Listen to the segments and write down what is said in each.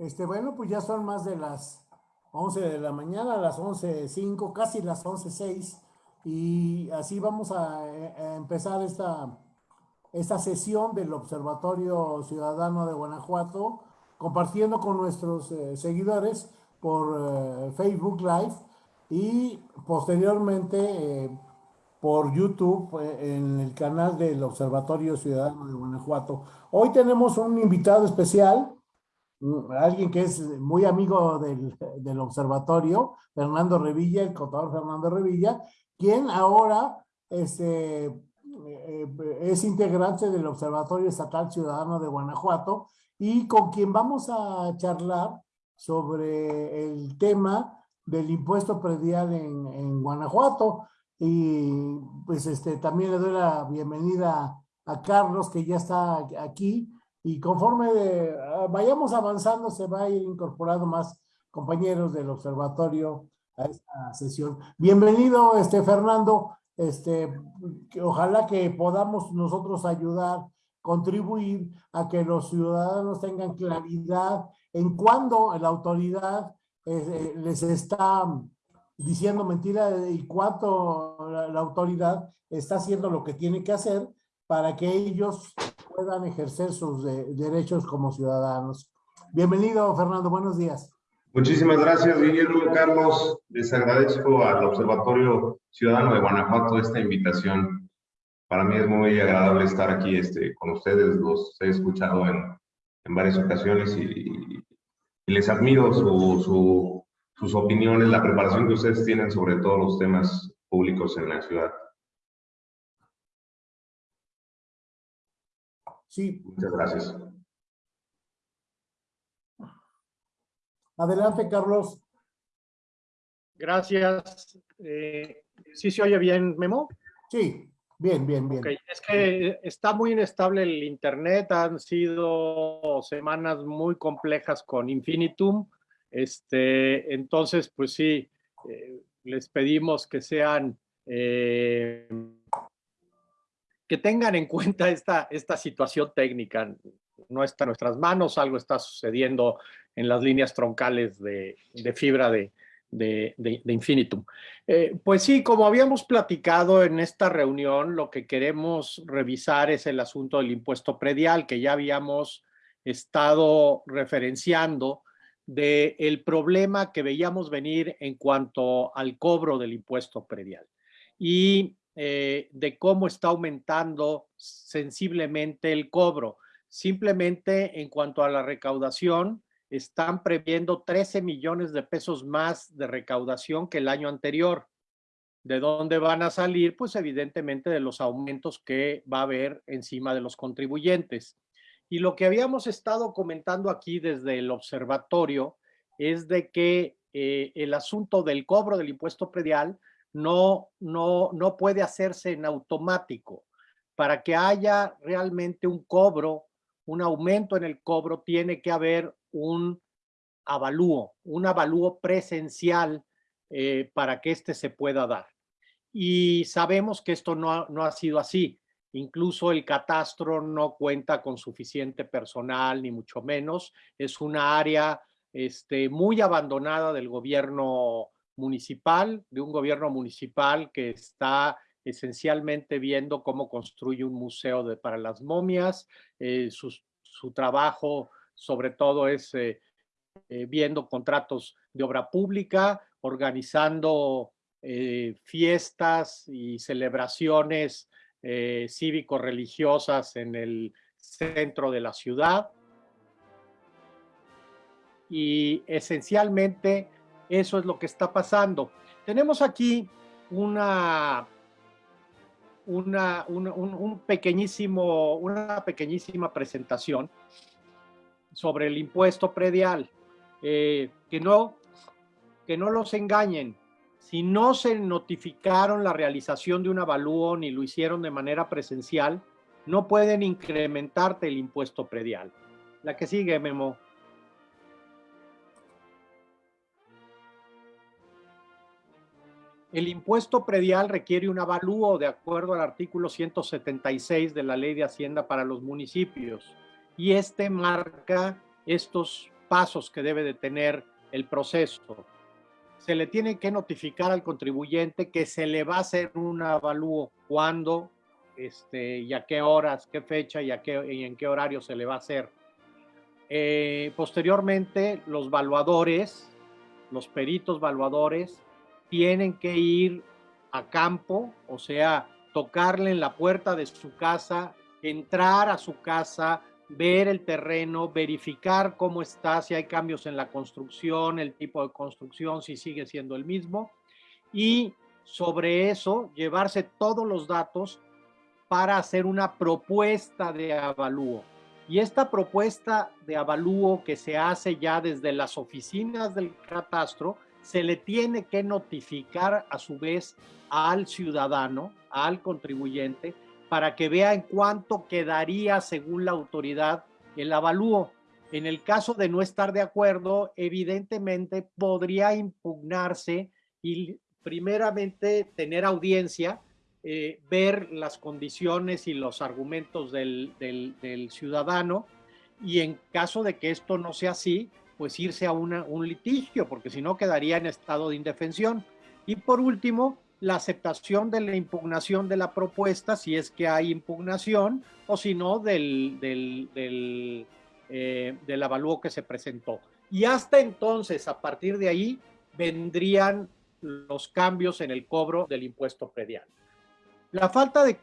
Este, bueno, pues ya son más de las 11 de la mañana, las 11.05, casi las 11.06, y así vamos a, empezar esta, esta sesión del Observatorio Ciudadano de Guanajuato, compartiendo con nuestros eh, seguidores por eh, Facebook Live y posteriormente eh, por YouTube en el canal del Observatorio Ciudadano de Guanajuato. Hoy tenemos un invitado especial, alguien que es muy amigo del, del observatorio, Fernando Revilla, el contador Fernando Revilla, quien ahora este, eh, es integrante del Observatorio Estatal Ciudadano de Guanajuato y con quien vamos a charlar sobre el tema del impuesto predial en, en Guanajuato. Y pues este, también le doy la bienvenida a Carlos, que ya está aquí. Y conforme ah, vayamos avanzando, se va a ir incorporando más compañeros del observatorio a esta sesión. Bienvenido, este, Fernando. Este, ojalá que podamos nosotros ayudar, contribuir a que los ciudadanos tengan claridad en cuándo la autoridad eh, les está diciendo mentira y cuánto la, autoridad está haciendo lo que tiene que hacer para que ellos puedan ejercer sus derechos como ciudadanos. Bienvenido, Fernando. Buenos días. Muchísimas gracias, Guillermo. Carlos, les agradezco al Observatorio Ciudadano de Guanajuato esta invitación. Para mí es muy agradable estar aquí este, con ustedes. Los he escuchado en, en varias ocasiones y, y les admiro su, su sus opiniones, la preparación que ustedes tienen sobre todos los temas públicos en la ciudad. Sí. Muchas gracias. Adelante, Carlos. Gracias. Eh, ¿Sí se oye bien, Memo? Sí, bien, bien, bien. Okay. Es que está muy inestable el Internet, han sido semanas muy complejas con Infinitum este, entonces, pues sí, eh, les pedimos que sean, eh, que tengan en cuenta esta, esta situación técnica. No está en nuestras manos, algo está sucediendo en las líneas troncales de, fibra de, de, Infinitum. Eh, pues sí, como habíamos platicado en esta reunión, lo que queremos revisar es el asunto del impuesto predial, que ya habíamos estado referenciando del el problema que veíamos venir en cuanto al cobro del impuesto predial y eh, de cómo está aumentando sensiblemente el cobro. Simplemente en cuanto a la recaudación, están previendo 13 millones de pesos más de recaudación que el año anterior. ¿De dónde van a salir? Pues evidentemente de los aumentos que va a haber encima de los contribuyentes. Y lo que habíamos estado comentando aquí desde el observatorio es de que eh, el asunto del cobro del impuesto predial no, no, no puede hacerse en automático. Para que haya realmente un cobro, un aumento en el cobro, tiene que haber un avalúo, un avalúo presencial eh, para que éste se pueda dar. Y sabemos que esto no no ha sido así. Incluso el catastro no cuenta con suficiente personal, ni mucho menos. Es una área este, muy abandonada del gobierno municipal, de un gobierno municipal que está esencialmente viendo cómo construye un museo para las momias. Eh, su, trabajo sobre todo es eh, eh, viendo contratos de obra pública, organizando fiestas y celebraciones cívico-religiosas en el centro de la ciudad. Y esencialmente eso es lo que está pasando. Tenemos aquí una, una, un, pequeñísimo, una pequeñísima presentación sobre el impuesto predial. Eh, que, no, que no los engañen si no se notificaron la realización de un avalúo ni lo hicieron de manera presencial, no pueden incrementarte el impuesto predial. La que sigue, Memo. El impuesto predial requiere un avalúo de acuerdo al artículo 176 de la Ley de Hacienda para los municipios y este marca estos pasos que debe de tener el proceso. Se le tiene que notificar al contribuyente que se le va a hacer un avalúo, cuándo, este, y a qué horas, qué fecha y, qué, y en qué horario se le va a hacer. Eh, posteriormente, los valuadores, los peritos valuadores, tienen que ir a campo, o sea, tocarle en la puerta de su casa, entrar a su casa, ver el terreno, verificar cómo está, si hay cambios en la construcción, el tipo de construcción, si sigue siendo el mismo, y sobre eso llevarse todos los datos para hacer una propuesta de avalúo. Y esta propuesta de avalúo que se hace ya desde las oficinas del catastro, se le tiene que notificar a su vez al ciudadano, al contribuyente, para que vea en cuánto quedaría según la autoridad el avalúo. En el caso de no estar de acuerdo, evidentemente podría impugnarse y primeramente tener audiencia, eh, ver las condiciones y los argumentos del, del, ciudadano y en caso de que esto no sea así, pues irse a un litigio, porque si no quedaría en estado de indefensión. Y por último, la aceptación de la impugnación de la propuesta, si es que hay impugnación, o si no, del, del, del, eh, del avalúo que se presentó. Y hasta entonces, a partir de ahí, vendrían los cambios en el cobro del impuesto predial. La falta de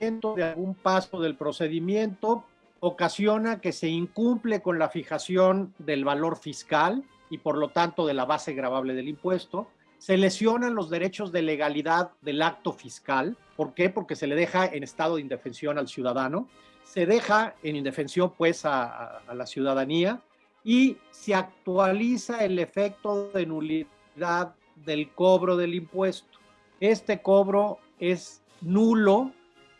de algún paso del procedimiento ocasiona que se incumple con la fijación del valor fiscal, y por lo tanto de la base gravable del impuesto. Se lesionan los derechos de legalidad del acto fiscal. ¿Por qué? Porque se le deja en estado de indefensión al ciudadano. Se deja en indefensión pues a, la ciudadanía y se actualiza el efecto de nulidad del cobro del impuesto. Este cobro es nulo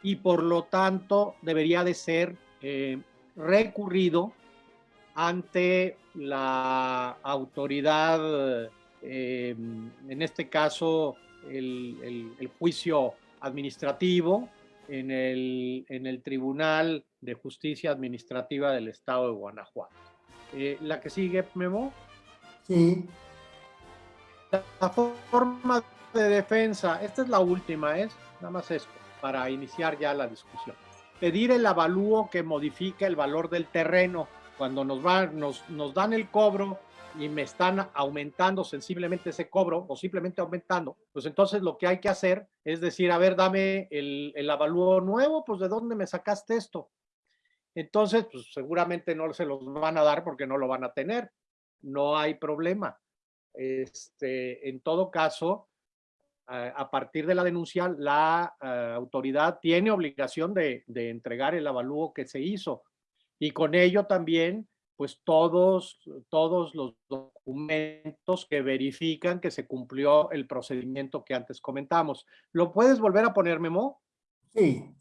y por lo tanto debería de ser eh, recurrido ante la autoridad, eh, en este caso el, juicio administrativo en el, en el, Tribunal de Justicia Administrativa del Estado de Guanajuato. Eh, la que sigue, Memo. Sí. La, forma de defensa, esta es la última, es nada más esto, para iniciar ya la discusión. Pedir el avalúo que modifique el valor del terreno cuando nos, va, nos, nos dan el cobro y me están aumentando sensiblemente ese cobro o simplemente aumentando, pues entonces lo que hay que hacer es decir, a ver, dame el, el avalúo nuevo, pues de dónde me sacaste esto. Entonces, pues seguramente no se los van a dar porque no lo van a tener. No hay problema. Este, en todo caso, a partir de la denuncia, la eh, autoridad tiene obligación de, de entregar el avalúo que se hizo y con ello también pues todos, todos los documentos que verifican que se cumplió el procedimiento que antes comentamos. ¿Lo puedes volver a poner, Memo? Sí.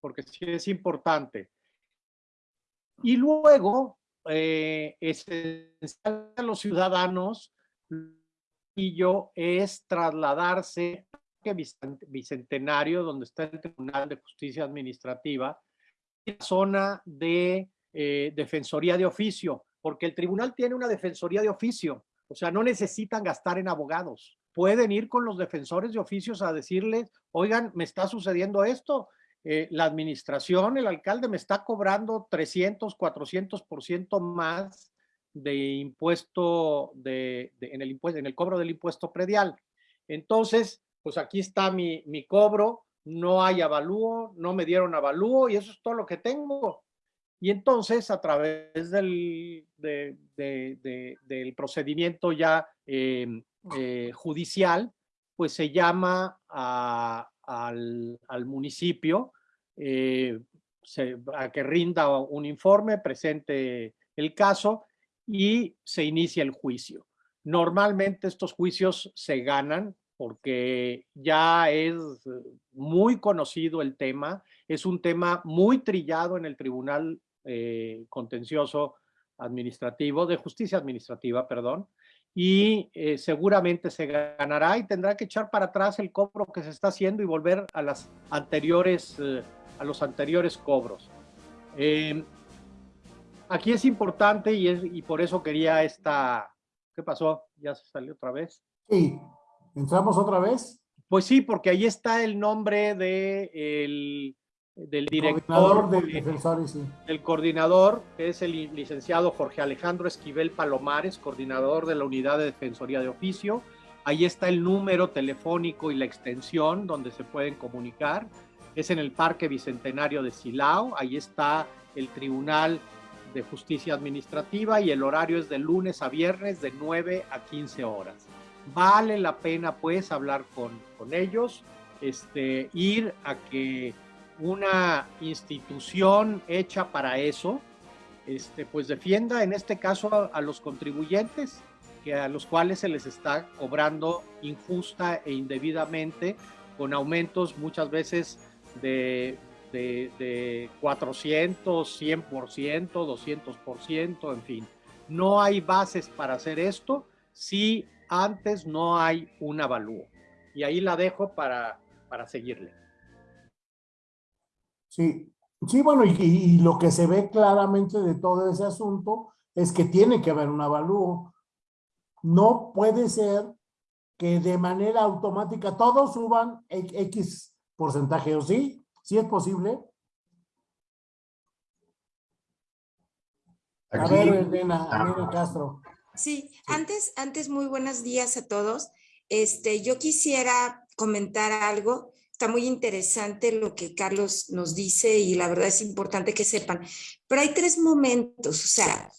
Porque sí es importante. Y luego, eh, esencial a los ciudadanos yo es trasladarse Bicentenario, donde está el Tribunal de Justicia Administrativa, la zona de eh, Defensoría de Oficio, porque el tribunal tiene una Defensoría de Oficio, o sea, no necesitan gastar en abogados. Pueden ir con los defensores de oficios a decirles, oigan, me está sucediendo esto, eh, la administración, el alcalde me está cobrando 300, 400% más de impuesto de, en, el impuesto, en el cobro del impuesto predial. Entonces, pues aquí está mi, mi cobro, no hay avalúo, no me dieron avalúo y eso es todo lo que tengo. Y entonces a través del, del procedimiento ya em, eh, judicial, pues se llama al, al, municipio eh, a que rinda un informe, presente el caso y se inicia el juicio. Normalmente estos juicios se ganan porque ya es muy conocido el tema, es un tema muy trillado en el Tribunal eh, Contencioso Administrativo, de Justicia Administrativa, perdón, y eh, seguramente se ganará y tendrá que echar para atrás el cobro que se está haciendo y volver a las anteriores a los anteriores cobros. Aquí es importante y, es, y por eso quería esta... ¿Qué pasó? ¿Ya se salió otra vez? Sí, ¿entramos otra vez? Pues sí, porque ahí está el nombre de el, del director. Coordinador de defensores, sí. El coordinador, que es el licenciado Jorge Alejandro Esquivel Palomares, coordinador de la Unidad de Defensoría de Oficio. Ahí está el número telefónico y la extensión donde se pueden comunicar. Es en el Parque Bicentenario de Silao. Ahí está el Tribunal de Justicia Administrativa y el horario es de lunes a viernes de 9 a 15 horas. Vale la pena pues hablar con, con ellos, este, ir a que una institución hecha para eso, este, pues defienda en este caso a, a, los contribuyentes, que a los cuales se les está cobrando injusta e indebidamente, con aumentos muchas veces de, de, de 400, 100%, 200%, en fin. No hay bases para hacer esto si antes no hay un avalúo. Y ahí la dejo para, para seguirle. Sí, sí, bueno, y, y, lo que se ve claramente de todo ese asunto es que tiene que haber un avalúo. No puede ser que de manera automática todos suban X porcentaje, ¿o sí? ¿Sí es posible? Aquí, a ver, Elena, Elena Castro. Sí, antes, antes muy buenos días a todos. Este, yo quisiera comentar algo está muy interesante lo que Carlos nos dice y la verdad es importante que sepan. Pero hay tres momentos, o sea,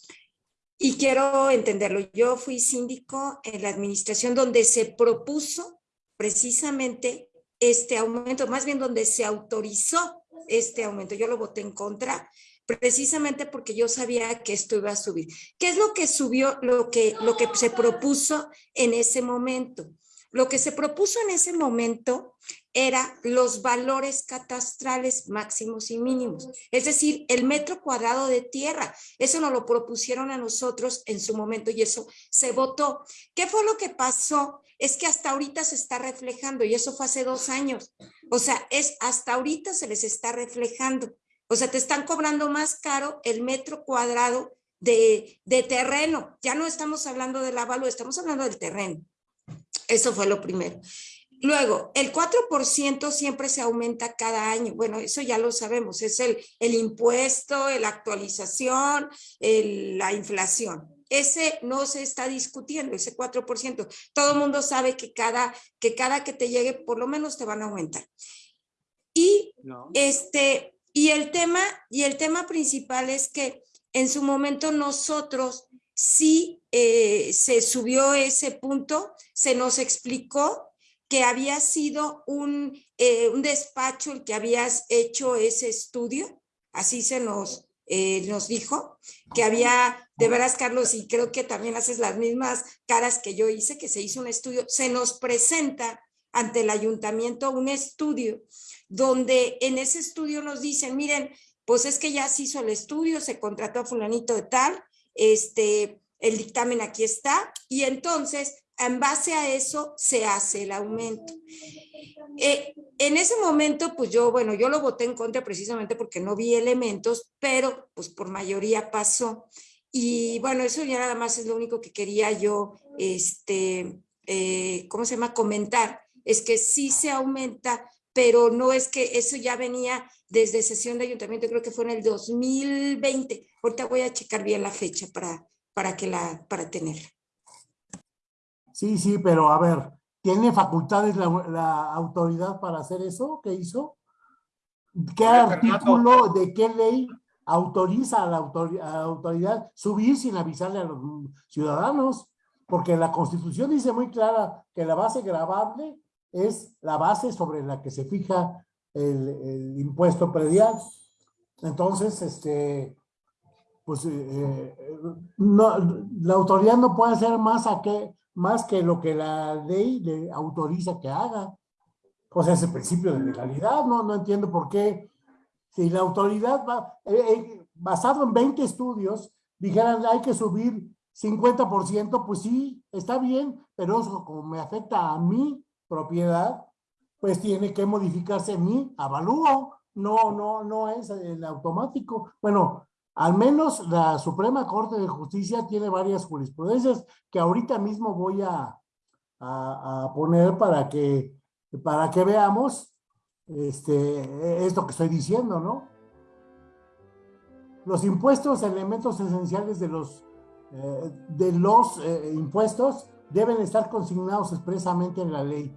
y quiero entenderlo. Yo fui síndico en la administración donde se propuso precisamente este aumento, más bien donde se autorizó este aumento. Yo lo voté en contra precisamente porque yo sabía que esto iba a subir. ¿Qué es lo que subió, lo que, lo que se propuso en ese momento? Lo que se propuso en ese momento era los valores catastrales máximos y mínimos, es decir, el metro cuadrado de tierra. Eso nos lo propusieron a nosotros en su momento y eso se votó. ¿Qué fue lo que pasó? Es que hasta ahorita se está reflejando y eso fue hace dos años. O sea, es hasta ahorita se les está reflejando. O sea, te están cobrando más caro el metro cuadrado de, de terreno. Ya no estamos hablando del avalúo, estamos hablando del terreno. Eso fue lo primero. Luego, el 4% siempre se aumenta cada año. Bueno, eso ya lo sabemos, es el, el impuesto, la actualización, el, la inflación. Ese no se está discutiendo, ese 4%. Todo el mundo sabe que cada, que cada que te llegue, por lo menos te van a aumentar. Y, no. este, y, el tema, y el tema principal es que en su momento nosotros sí eh, se subió ese punto, se nos explicó que había sido un, eh, un despacho el que habías hecho ese estudio, así se nos, eh, nos dijo, que había, de veras Carlos, y creo que también haces las mismas caras que yo hice, que se hizo un estudio, se nos presenta ante el ayuntamiento un estudio donde en ese estudio nos dicen, miren, pues es que ya se hizo el estudio, se contrató a fulanito de tal, este, el dictamen aquí está, y entonces en base a eso se hace el aumento. Eh, en ese momento, pues yo, bueno, yo lo voté en contra precisamente porque no vi elementos, pero pues por mayoría pasó. Y bueno, eso ya nada más es lo único que quería yo, este, eh, ¿cómo se llama? Comentar. Es que sí se aumenta, pero no es que eso ya venía desde sesión de ayuntamiento, creo que fue en el 2020. Ahorita voy a checar bien la fecha para, para, que la, para tenerla. Sí, sí, pero a ver, ¿tiene facultades la, la autoridad para hacer eso? ¿Qué hizo? ¿Qué artículo de qué ley autoriza a la, autoridad, a la autoridad subir sin avisarle a los ciudadanos? Porque la Constitución dice muy clara que la base grabable es la base sobre la que se fija el, el impuesto predial. Entonces, este, pues eh, no, la autoridad no puede hacer más a que más que lo que la ley le autoriza que haga. Sea, ese principio de legalidad, no, no entiendo por qué. Si la autoridad va, eh, eh, basado en 20 estudios, dijeran hay que subir 50%, pues sí, está bien, pero eso como me afecta a mi propiedad, pues tiene que modificarse mi avalúo. no, no, no es el automático. Bueno, al menos la Suprema Corte de Justicia tiene varias jurisprudencias que ahorita mismo voy a, a, poner para que, para que veamos este, esto que estoy diciendo, ¿no? Los impuestos, elementos esenciales de los, eh, de los eh, impuestos, deben estar consignados expresamente en la ley.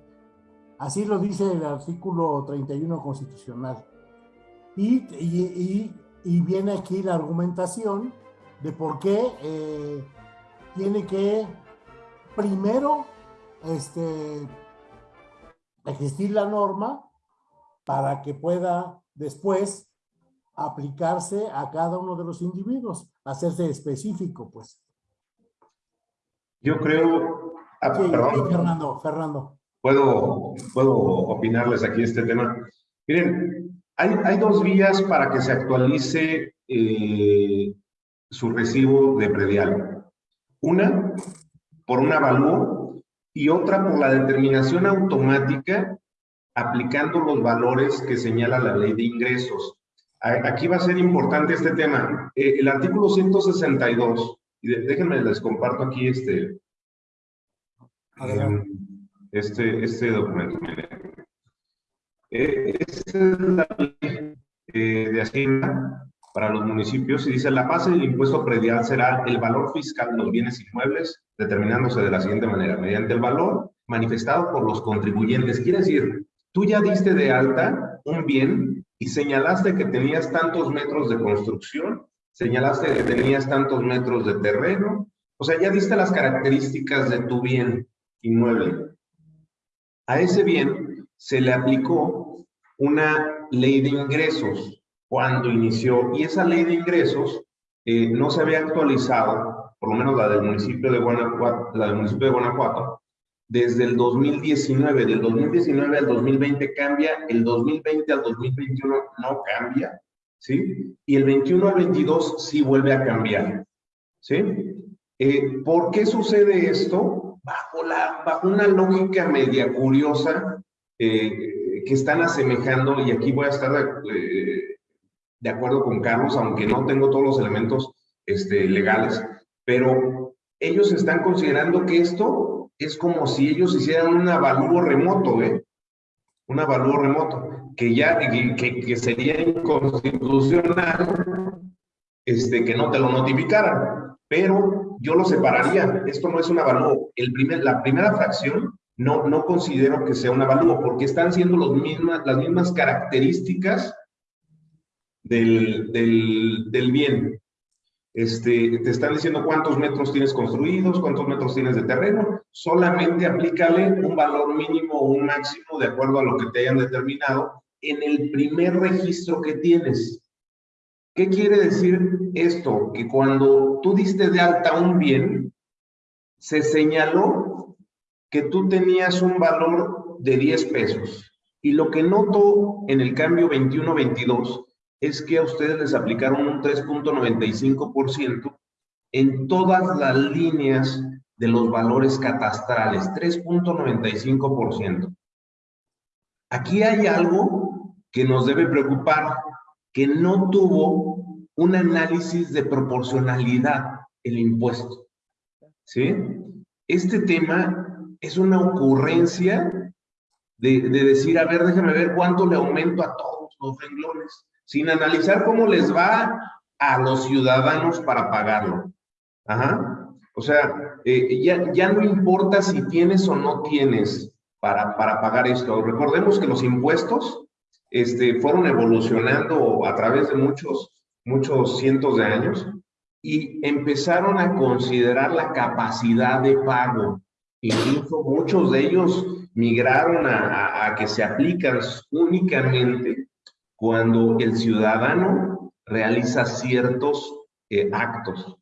Así lo dice el artículo 31 constitucional. Y, y, y, viene aquí la argumentación de por qué eh, tiene que primero este, existir la norma para que pueda después aplicarse a cada uno de los individuos, hacerse específico, pues. Yo creo... Ah, perdón. Fernando, Fernando. Puedo, puedo opinarles aquí este tema. Miren, hay, hay dos vías para que se actualice eh, su recibo de predial. Una, por un avalúo, y otra por la determinación automática aplicando los valores que señala la ley de ingresos. Aquí va a ser importante este tema. Eh, el artículo 162, y déjenme les comparto aquí este, em, este, este documento. Eh, esta es la ley eh, de Hacienda para los municipios y dice la base del impuesto predial será el valor fiscal de los bienes inmuebles determinándose de la siguiente manera, mediante el valor manifestado por los contribuyentes. Quiere decir, tú ya diste de alta un bien y señalaste que tenías tantos metros de construcción, señalaste que tenías tantos metros de terreno, o sea, ya diste las características de tu bien inmueble. A ese bien se le aplicó una ley de ingresos cuando inició, y esa ley de ingresos eh, no se había actualizado, por lo menos la del municipio de Guanajuato, la del municipio de Guanajuato, desde el 2019, del 2019 al 2020 cambia, el 2020 al 2021 no cambia, ¿sí? Y el 21 al 22 sí vuelve a cambiar, ¿sí? Eh, ¿Por qué sucede esto? Bajo, la, bajo una lógica media curiosa eh, que están asemejando, y aquí voy a estar de, de acuerdo con Carlos, aunque no tengo todos los elementos este, legales, pero ellos están considerando que esto es como si ellos hicieran un avalúo remoto, ¿eh? Un avalúo remoto, que ya, que, que, sería inconstitucional, este, que no te lo notificaran. Pero yo lo separaría. Esto no es un avalúo. El primer, la primera fracción no, no considero que sea un avalúo, porque están siendo los mismas, las mismas características del, del, del bien. Este, te están diciendo cuántos metros tienes construidos, cuántos metros tienes de terreno, solamente aplícale un valor mínimo o un máximo de acuerdo a lo que te hayan determinado en el primer registro que tienes. ¿Qué quiere decir esto? Que cuando tú diste de alta un bien, se señaló que tú tenías un valor de 10 pesos. Y lo que noto en el cambio 21-22 es que a ustedes les aplicaron un 3.95% en todas las líneas de los valores catastrales, 3.95%. Aquí hay algo que nos debe preocupar, que no tuvo un análisis de proporcionalidad el impuesto. ¿Sí? Este tema es una ocurrencia de, de decir, a ver, déjame ver cuánto le aumento a todos los renglones sin analizar cómo les va a los ciudadanos para pagarlo. Ajá. O sea, eh, ya, ya no importa si tienes o no tienes para, para pagar esto. Recordemos que los impuestos este, fueron evolucionando a través de muchos, muchos cientos de años y empezaron a considerar la capacidad de pago. Incluso muchos de ellos migraron a, que se aplican únicamente cuando el ciudadano realiza ciertos eh, actos.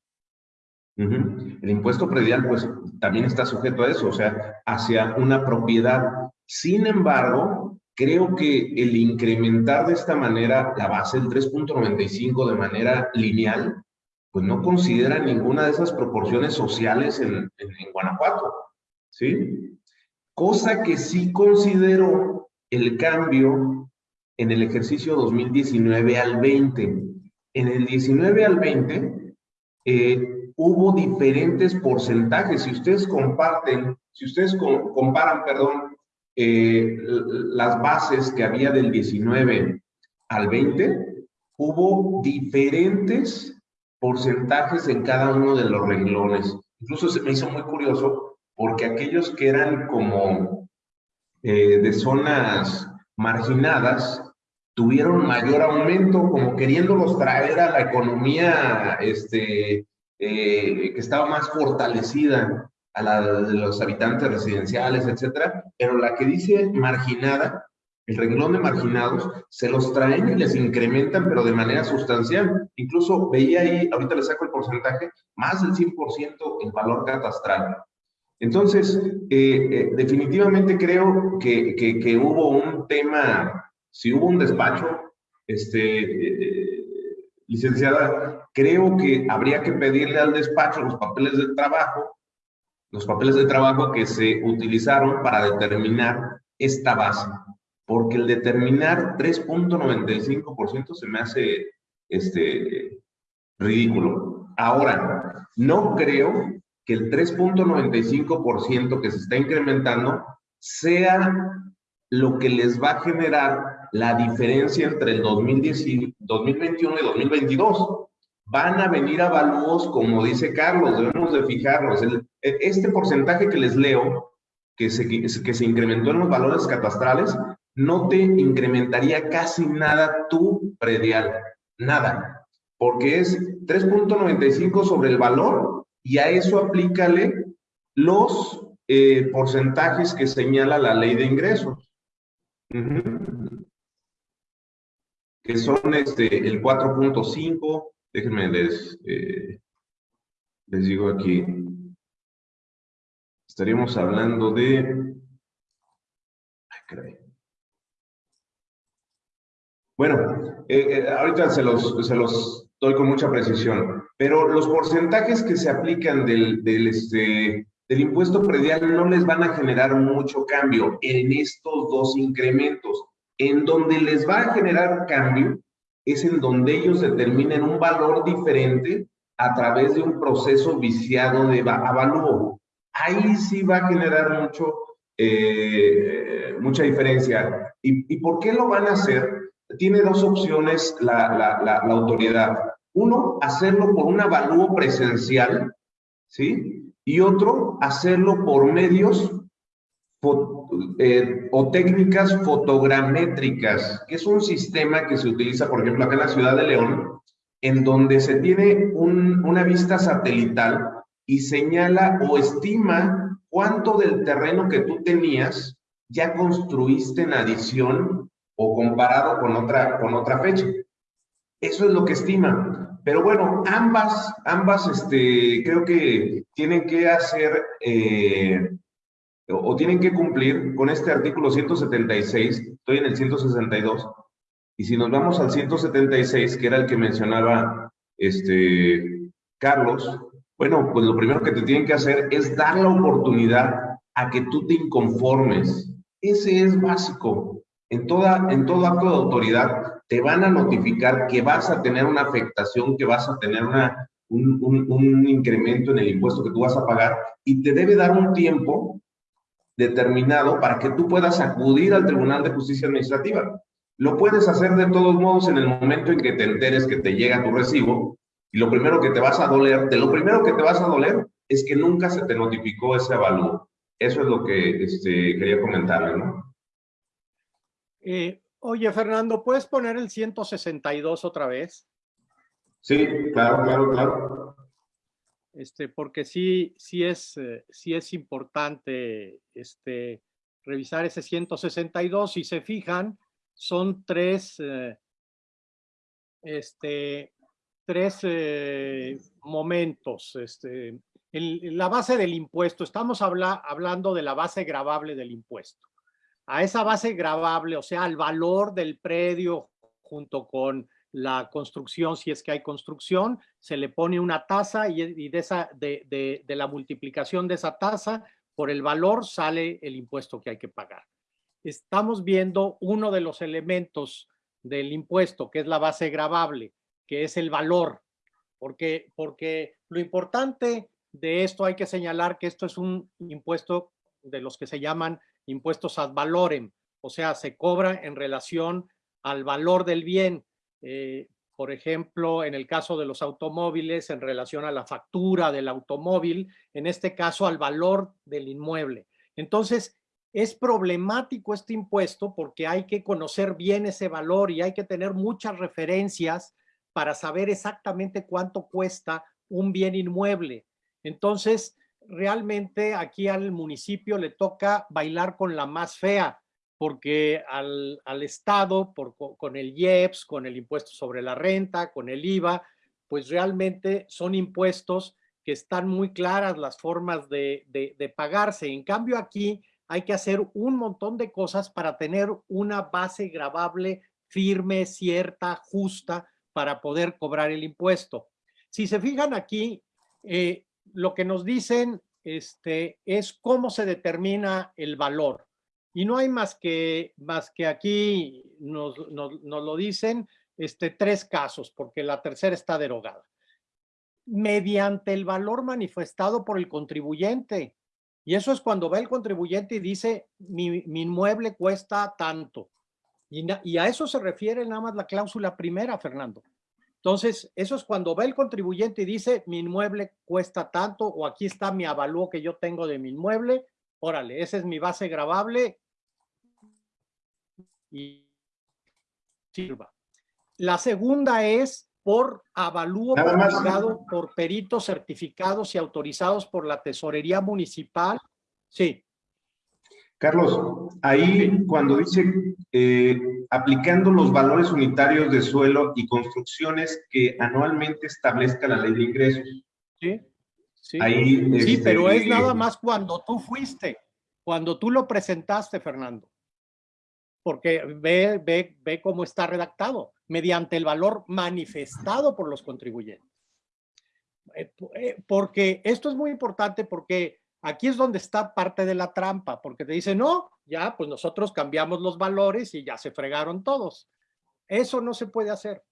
El impuesto predial, pues, también está sujeto a eso, o sea, hacia una propiedad. Sin embargo, creo que el incrementar de esta manera la base del 3.95 de manera lineal, pues no considera ninguna de esas proporciones sociales en, en Guanajuato, ¿sí? Cosa que sí considero el cambio en el ejercicio 2019 al 20. En el 19 al 20 eh, hubo diferentes porcentajes. Si ustedes comparten, si ustedes comparan, perdón, eh, las bases que había del 19 al 20, hubo diferentes porcentajes en cada uno de los renglones. Incluso se me hizo muy curioso porque aquellos que eran como eh, de zonas marginadas tuvieron mayor aumento, como queriéndolos traer a la economía este, eh, que estaba más fortalecida a la de los habitantes residenciales, etcétera, pero la que dice marginada, el renglón de marginados, se los traen y les incrementan, pero de manera sustancial. Incluso veía ahí, ahorita le saco el porcentaje, más del 100% el valor catastral. Entonces, eh, eh, definitivamente creo que, que, hubo un tema, si hubo un despacho, este, eh, licenciada, creo que habría que pedirle al despacho los papeles de trabajo, los papeles de trabajo que se utilizaron para determinar esta base, porque el determinar 3.95% se me hace este, ridículo. Ahora, no creo que el 3.95% que se está incrementando sea lo que les va a generar la diferencia entre el 2021 y 2022. Van a venir avalúos, como dice Carlos, debemos de fijarnos. este porcentaje que les leo, que se, que se incrementó en los valores catastrales, no te incrementaría casi nada tu predial, nada, porque es 3.95 sobre el valor y a eso aplícale los eh, porcentajes que señala la ley de ingresos. Que son este, el 4.5, déjenme les, eh, les digo aquí, estaríamos hablando de... Ay, bueno, eh, ahorita se los, se los doy con mucha precisión. Pero los porcentajes que se aplican del, este, del impuesto predial no les van a generar mucho cambio en estos dos incrementos. En donde les va a generar cambio es en donde ellos determinen un valor diferente a través de un proceso viciado de avalúo. Ahí sí va a generar mucho, eh, mucha diferencia. ¿Y, ¿Y, por qué lo van a hacer? Tiene dos opciones la, la, la, la autoridad uno, hacerlo por un avalúo presencial, ¿sí? Y otro, hacerlo por medios eh, o técnicas fotogramétricas, que es un sistema que se utiliza, por ejemplo, acá en la ciudad de León, en donde se tiene una vista satelital y señala o estima cuánto del terreno que tú tenías ya construiste en adición o comparado con otra, con otra fecha. Eso es lo que estima. Pero bueno, ambas, ambas este, creo que tienen que hacer eh, o, tienen que cumplir con este artículo 176, estoy en el 162, y si nos vamos al 176, que era el que mencionaba este, Carlos, bueno, pues lo primero que te tienen que hacer es dar la oportunidad a que tú te inconformes. Ese es básico. En, toda, en todo acto de autoridad te van a notificar que vas a tener una afectación, que vas a tener una, un, un, incremento en el impuesto que tú vas a pagar y te debe dar un tiempo determinado para que tú puedas acudir al Tribunal de Justicia Administrativa. Lo puedes hacer de todos modos en el momento en que te enteres que te llega tu recibo y lo primero que te vas a doler, de lo primero que te vas a doler es que nunca se te notificó ese avalúo. Eso es lo que este, quería comentarle, ¿no? Eh, Oye, Fernando, ¿puedes poner el 162 otra vez? Sí, claro, claro, claro. Este, porque sí, sí es, eh, sí es importante este, revisar ese 162. Si se fijan, son tres, eh, este, tres eh, momentos. Este, la base del impuesto, estamos hablando de la base gravable del impuesto a esa base gravable, o sea, al valor del predio junto con la construcción, si es que hay construcción, se le pone una tasa y, de, esa, de, la multiplicación de esa tasa por el valor sale el impuesto que hay que pagar. Estamos viendo uno de los elementos del impuesto, que es la base gravable, que es el valor, porque, porque lo importante de esto hay que señalar que esto es un impuesto de los que se llaman impuestos ad valorem, o sea, se cobra en relación al valor del bien. Eh, por ejemplo, en el caso de los automóviles, en relación a la factura del automóvil, en este caso al valor del inmueble. Entonces, es problemático este impuesto porque hay que conocer bien ese valor y hay que tener muchas referencias para saber exactamente cuánto cuesta un bien inmueble. Entonces, realmente aquí al municipio le toca bailar con la más fea, porque al, Estado, por, con el IEPS, con el impuesto sobre la renta, con el IVA, pues realmente son impuestos que están muy claras las formas de, de pagarse. En cambio aquí hay que hacer un montón de cosas para tener una base grabable firme, cierta, justa, para poder cobrar el impuesto. Si se fijan aquí, eh, lo que nos dicen este, es cómo se determina el valor. Y no hay más que, más que aquí nos, nos, nos lo dicen este, tres casos, porque la tercera está derogada. Mediante el valor manifestado por el contribuyente. Y eso es cuando va el contribuyente y dice, mi, mi inmueble cuesta tanto. Y, a eso se refiere nada más la cláusula primera, Fernando. Entonces, eso es cuando va el contribuyente y dice, mi inmueble cuesta tanto, o aquí está mi avalúo que yo tengo de mi inmueble, órale, esa es mi base grabable y sirva. La segunda es por avalúo publicado por peritos certificados y autorizados por la tesorería municipal. Sí. Carlos, ahí cuando dice eh, aplicando los valores unitarios de suelo y construcciones que anualmente establezca la ley de ingresos. Sí, sí. Ahí, sí este, pero es nada más cuando tú fuiste, cuando tú lo presentaste, Fernando. Porque ve, ve, ve cómo está redactado mediante el valor manifestado por los contribuyentes. Eh, eh, porque esto es muy importante porque aquí es donde está parte de la trampa, porque te dicen, no, ya, pues nosotros cambiamos los valores y ya se fregaron todos. Eso no se puede hacer.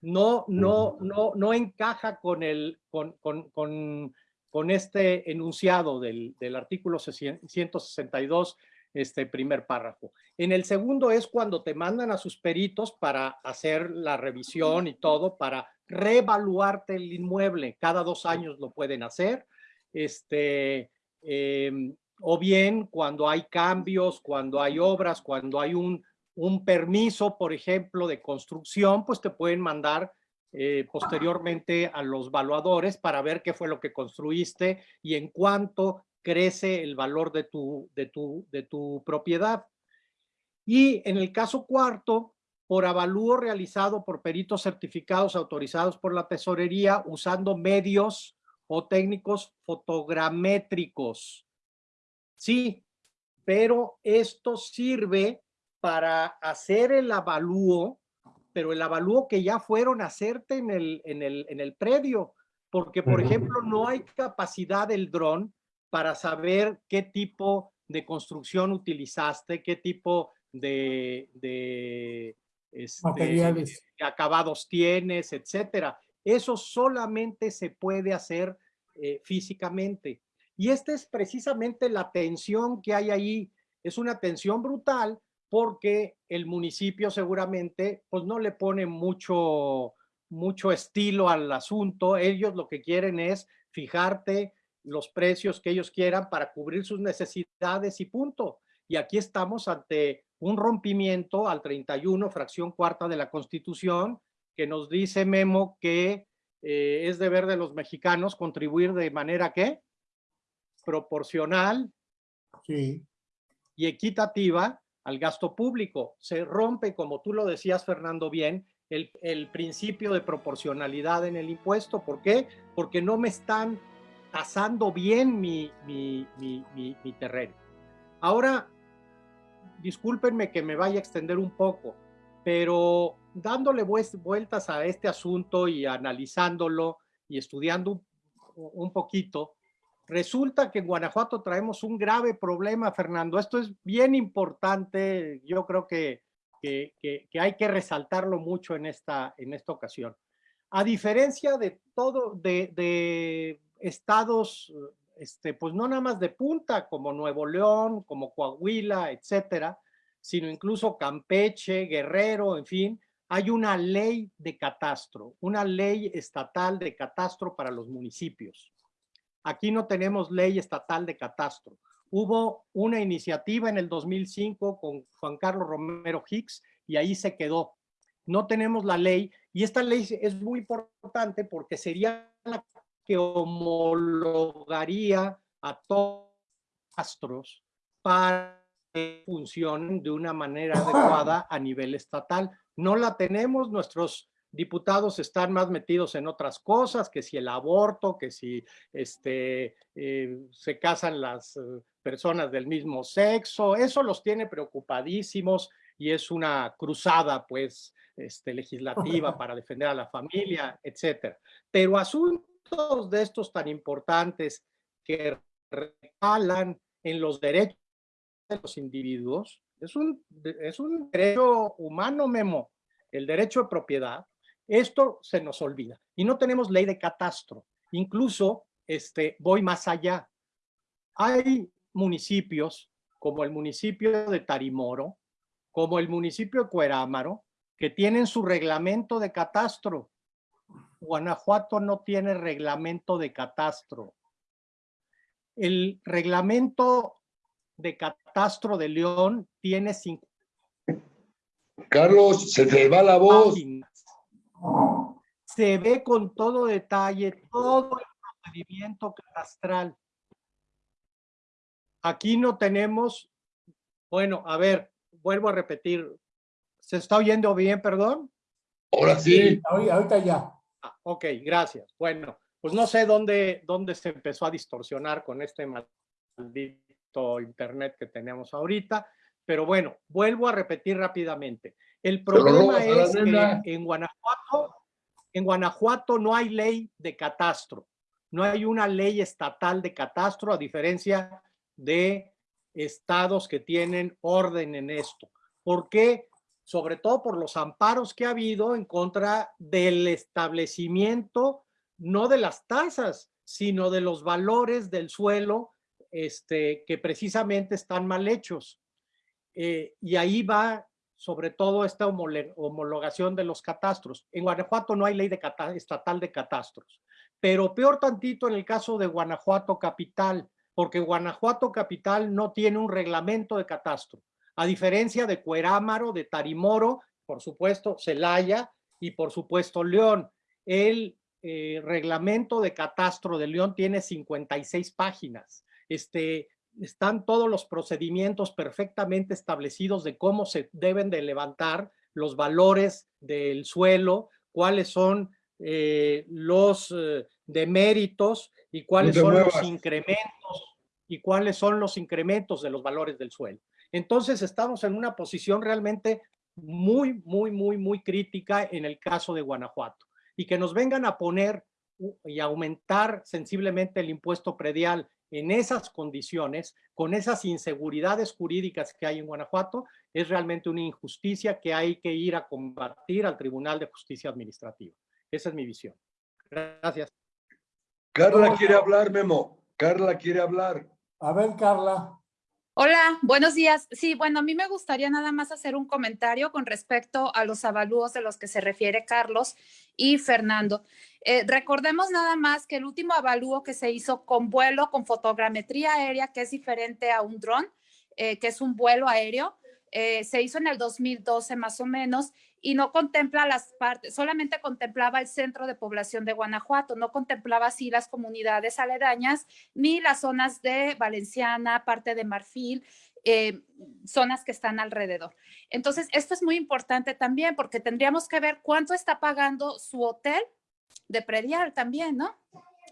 No, no, no, no encaja con, el, con, con, con, con este enunciado del, del artículo 162 este primer párrafo. En el segundo es cuando te mandan a sus peritos para hacer la revisión y todo, para reevaluarte el inmueble. Cada dos años lo pueden hacer. Este, em, o bien cuando hay cambios, cuando hay obras, cuando hay un, un permiso, por ejemplo, de construcción, pues te pueden mandar eh, posteriormente a los valuadores para ver qué fue lo que construiste y en cuánto crece el valor de tu, de tu, de tu propiedad. Y en el caso cuarto, por avalúo realizado por peritos certificados autorizados por la tesorería usando medios o técnicos fotogramétricos. Sí, pero esto sirve para hacer el avalúo, pero el avalúo que ya fueron a hacerte en el, en el, en el predio, porque por ejemplo no hay capacidad del dron para saber qué tipo de construcción utilizaste, qué tipo de, de este, materiales acabados tienes, etcétera. Eso solamente se puede hacer eh, físicamente. Y esta es precisamente la tensión que hay ahí. Es una tensión brutal porque el municipio seguramente pues no le pone mucho, mucho estilo al asunto. Ellos lo que quieren es fijarte los precios que ellos quieran para cubrir sus necesidades y punto. Y aquí estamos ante un rompimiento al 31, fracción cuarta de la Constitución, que nos dice Memo que eh, es deber de los mexicanos contribuir de manera que proporcional sí. y equitativa al gasto público. Se rompe, como tú lo decías, Fernando, bien, el, el principio de proporcionalidad en el impuesto. ¿Por qué? Porque no me están tasando bien mi, mi, mi, mi, terreno. Ahora, discúlpenme que me vaya a extender un poco, pero dándole vueltas a este asunto y analizándolo y estudiando un, un poquito, resulta que en Guanajuato traemos un grave problema, Fernando. Esto es bien importante. Yo creo que que, hay que resaltarlo mucho en esta, en esta ocasión. A diferencia de todo, de, de estados, este, pues no nada más de punta, como Nuevo León, como Coahuila, etcétera, sino incluso Campeche, Guerrero, en fin, hay una ley de catastro, una ley estatal de catastro para los municipios. Aquí no tenemos ley estatal de catastro. Hubo una iniciativa en el 2005 con Juan Carlos Romero Hicks y ahí se quedó. No tenemos la ley y esta ley es muy importante porque sería la que homologaría a todos los catastros para que funcionen de una manera adecuada a nivel estatal no la tenemos, nuestros diputados están más metidos en otras cosas, que si el aborto, que si este, eh, se casan las eh, personas del mismo sexo, eso los tiene preocupadísimos y es una cruzada pues este, legislativa para defender a la familia, etcétera. Pero asuntos de estos tan importantes que recalan en los derechos de los individuos, es un, es un derecho humano, Memo, el derecho de propiedad. Esto se nos olvida. Y no tenemos ley de catastro. Incluso este, voy más allá. Hay municipios como el municipio de Tarimoro, como el municipio de Cuerámaro, que tienen su reglamento de catastro. Guanajuato no tiene reglamento de catastro. El reglamento de catastro de León tiene Carlos, se te va la voz. Se ve con todo detalle todo el procedimiento catastral. Aquí no tenemos, bueno, a ver, vuelvo a repetir. ¿Se está oyendo bien, perdón? Ahora sí. ahorita ya. Ah, ok, gracias. Bueno, pues no sé dónde, dónde se empezó a distorsionar con este maldito internet que tenemos ahorita. Pero bueno, vuelvo a repetir rápidamente. El problema es que en Guanajuato, en Guanajuato no hay ley de catastro. No hay una ley estatal de catastro, a diferencia de estados que tienen orden en esto. ¿Por qué? Sobre todo por los amparos que ha habido en contra del establecimiento, no de las tasas, sino de los valores del suelo este, que precisamente están mal hechos. Eh, y ahí va sobre todo esta homologación de los catastros. En Guanajuato no hay ley de estatal de catastros, pero peor tantito en el caso de Guanajuato Capital, porque Guanajuato Capital no tiene un reglamento de catastro, a diferencia de Cuerámaro, de Tarimoro, por supuesto Celaya y por supuesto León. El eh, reglamento de catastro de León tiene 56 páginas. Este, están todos los procedimientos perfectamente establecidos de cómo se deben de levantar los valores del suelo, cuáles son eh, los eh, deméritos y cuáles son los incrementos y cuáles son los incrementos de los valores del suelo. Entonces estamos en una posición realmente muy, muy, muy, muy crítica en el caso de Guanajuato. Y que nos vengan a poner y aumentar sensiblemente el impuesto predial en esas condiciones, con esas inseguridades jurídicas que hay en Guanajuato, es realmente una injusticia que hay que ir a combatir al Tribunal de Justicia Administrativa. Esa es mi visión. Gracias. Carla quiere hablar, Memo. Carla quiere hablar. A ver, Carla. Hola, buenos días. Sí, bueno, a mí me gustaría nada más hacer un comentario con respecto a los avalúos de los que se refiere Carlos y Fernando. Eh, recordemos nada más que el último avalúo que se hizo con vuelo, con fotogrametría aérea, que es diferente a un dron, eh, que es un vuelo aéreo, eh, se hizo en el 2012 más o menos y no contempla las partes, solamente contemplaba el centro de población de Guanajuato, no contemplaba así las comunidades aledañas ni las zonas de Valenciana, parte de Marfil, eh, zonas que están alrededor. Entonces, esto es muy importante también porque tendríamos que ver cuánto está pagando su hotel de predial también, ¿no?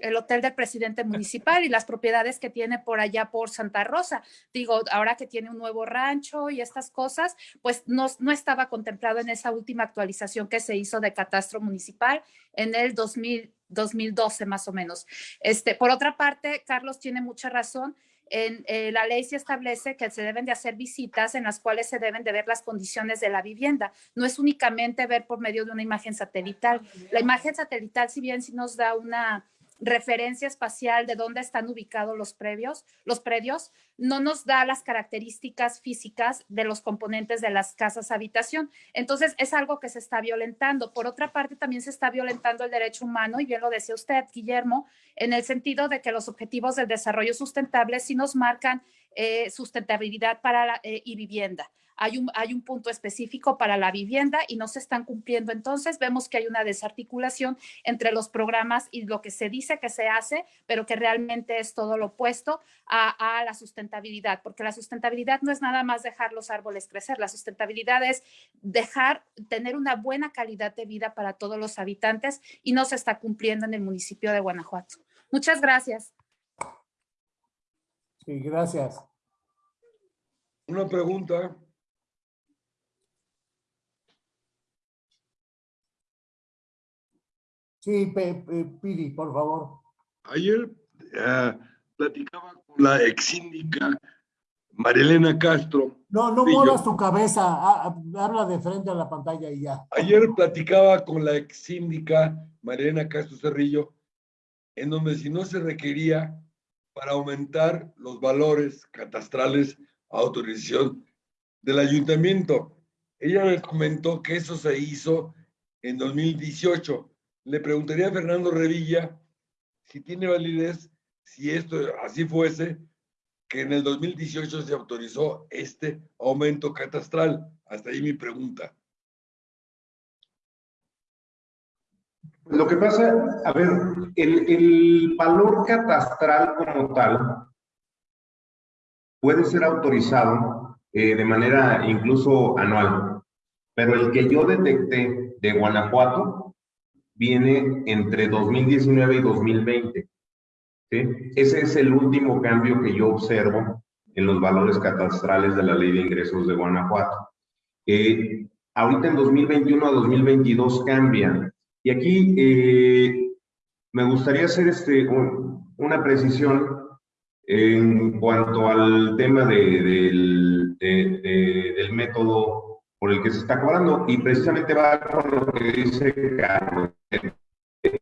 El hotel del presidente municipal y las propiedades que tiene por allá por Santa Rosa. Digo, ahora que tiene un nuevo rancho y estas cosas, pues no, no estaba contemplado en esa última actualización que se hizo de catastro municipal en el 2000, 2012 más o menos. Este, por otra parte, Carlos tiene mucha razón en eh, la ley se establece que se deben de hacer visitas en las cuales se deben de ver las condiciones de la vivienda. No es únicamente ver por medio de una imagen satelital. La imagen satelital, si bien sí nos da una referencia espacial de dónde están ubicados los previos, los predios, no nos da las características físicas de los componentes de las casas habitación. Entonces, es algo que se está violentando. Por otra parte, también se está violentando el derecho humano, y bien lo decía usted, Guillermo, en el sentido de que los objetivos del desarrollo sustentable sí nos marcan eh, sustentabilidad para la, eh, y vivienda hay un, hay un punto específico para la vivienda y no se están cumpliendo. Entonces vemos que hay una desarticulación entre los programas y lo que se dice que se hace, pero que realmente es todo lo opuesto a, a la sustentabilidad, porque la sustentabilidad no es nada más dejar los árboles crecer, la sustentabilidad es dejar, tener una buena calidad de vida para todos los habitantes y no se está cumpliendo en el municipio de Guanajuato. Muchas gracias. Sí, gracias. Una pregunta. Sí, Piri, por favor. Ayer eh, platicaba con la ex síndica Marilena Castro. No, no muevas tu cabeza, ha- ha- habla de frente a la pantalla y ya. Ayer platicaba con la ex síndica Marilena Castro Cerrillo, en donde si no se requería para aumentar los valores catastrales a autorización del ayuntamiento. Ella me comentó que eso se hizo en 2018. Le preguntaría a Fernando Revilla si tiene validez, si esto así fuese, que en el 2018 se autorizó este aumento catastral. Hasta ahí mi pregunta. Lo que pasa, a ver, el, valor catastral como tal puede ser autorizado eh, de manera incluso anual, pero el que yo detecté de Guanajuato viene entre 2019 y 2020. ¿sí? Ese es el último cambio que yo observo en los valores catastrales de la ley de ingresos de Guanajuato. Eh, ahorita en 2021 a 2022 cambian. Y aquí eh, me gustaría hacer este, un- una precisión en cuanto al tema de- de- de- del método por el que se está cobrando y precisamente va con lo que dice Carlos.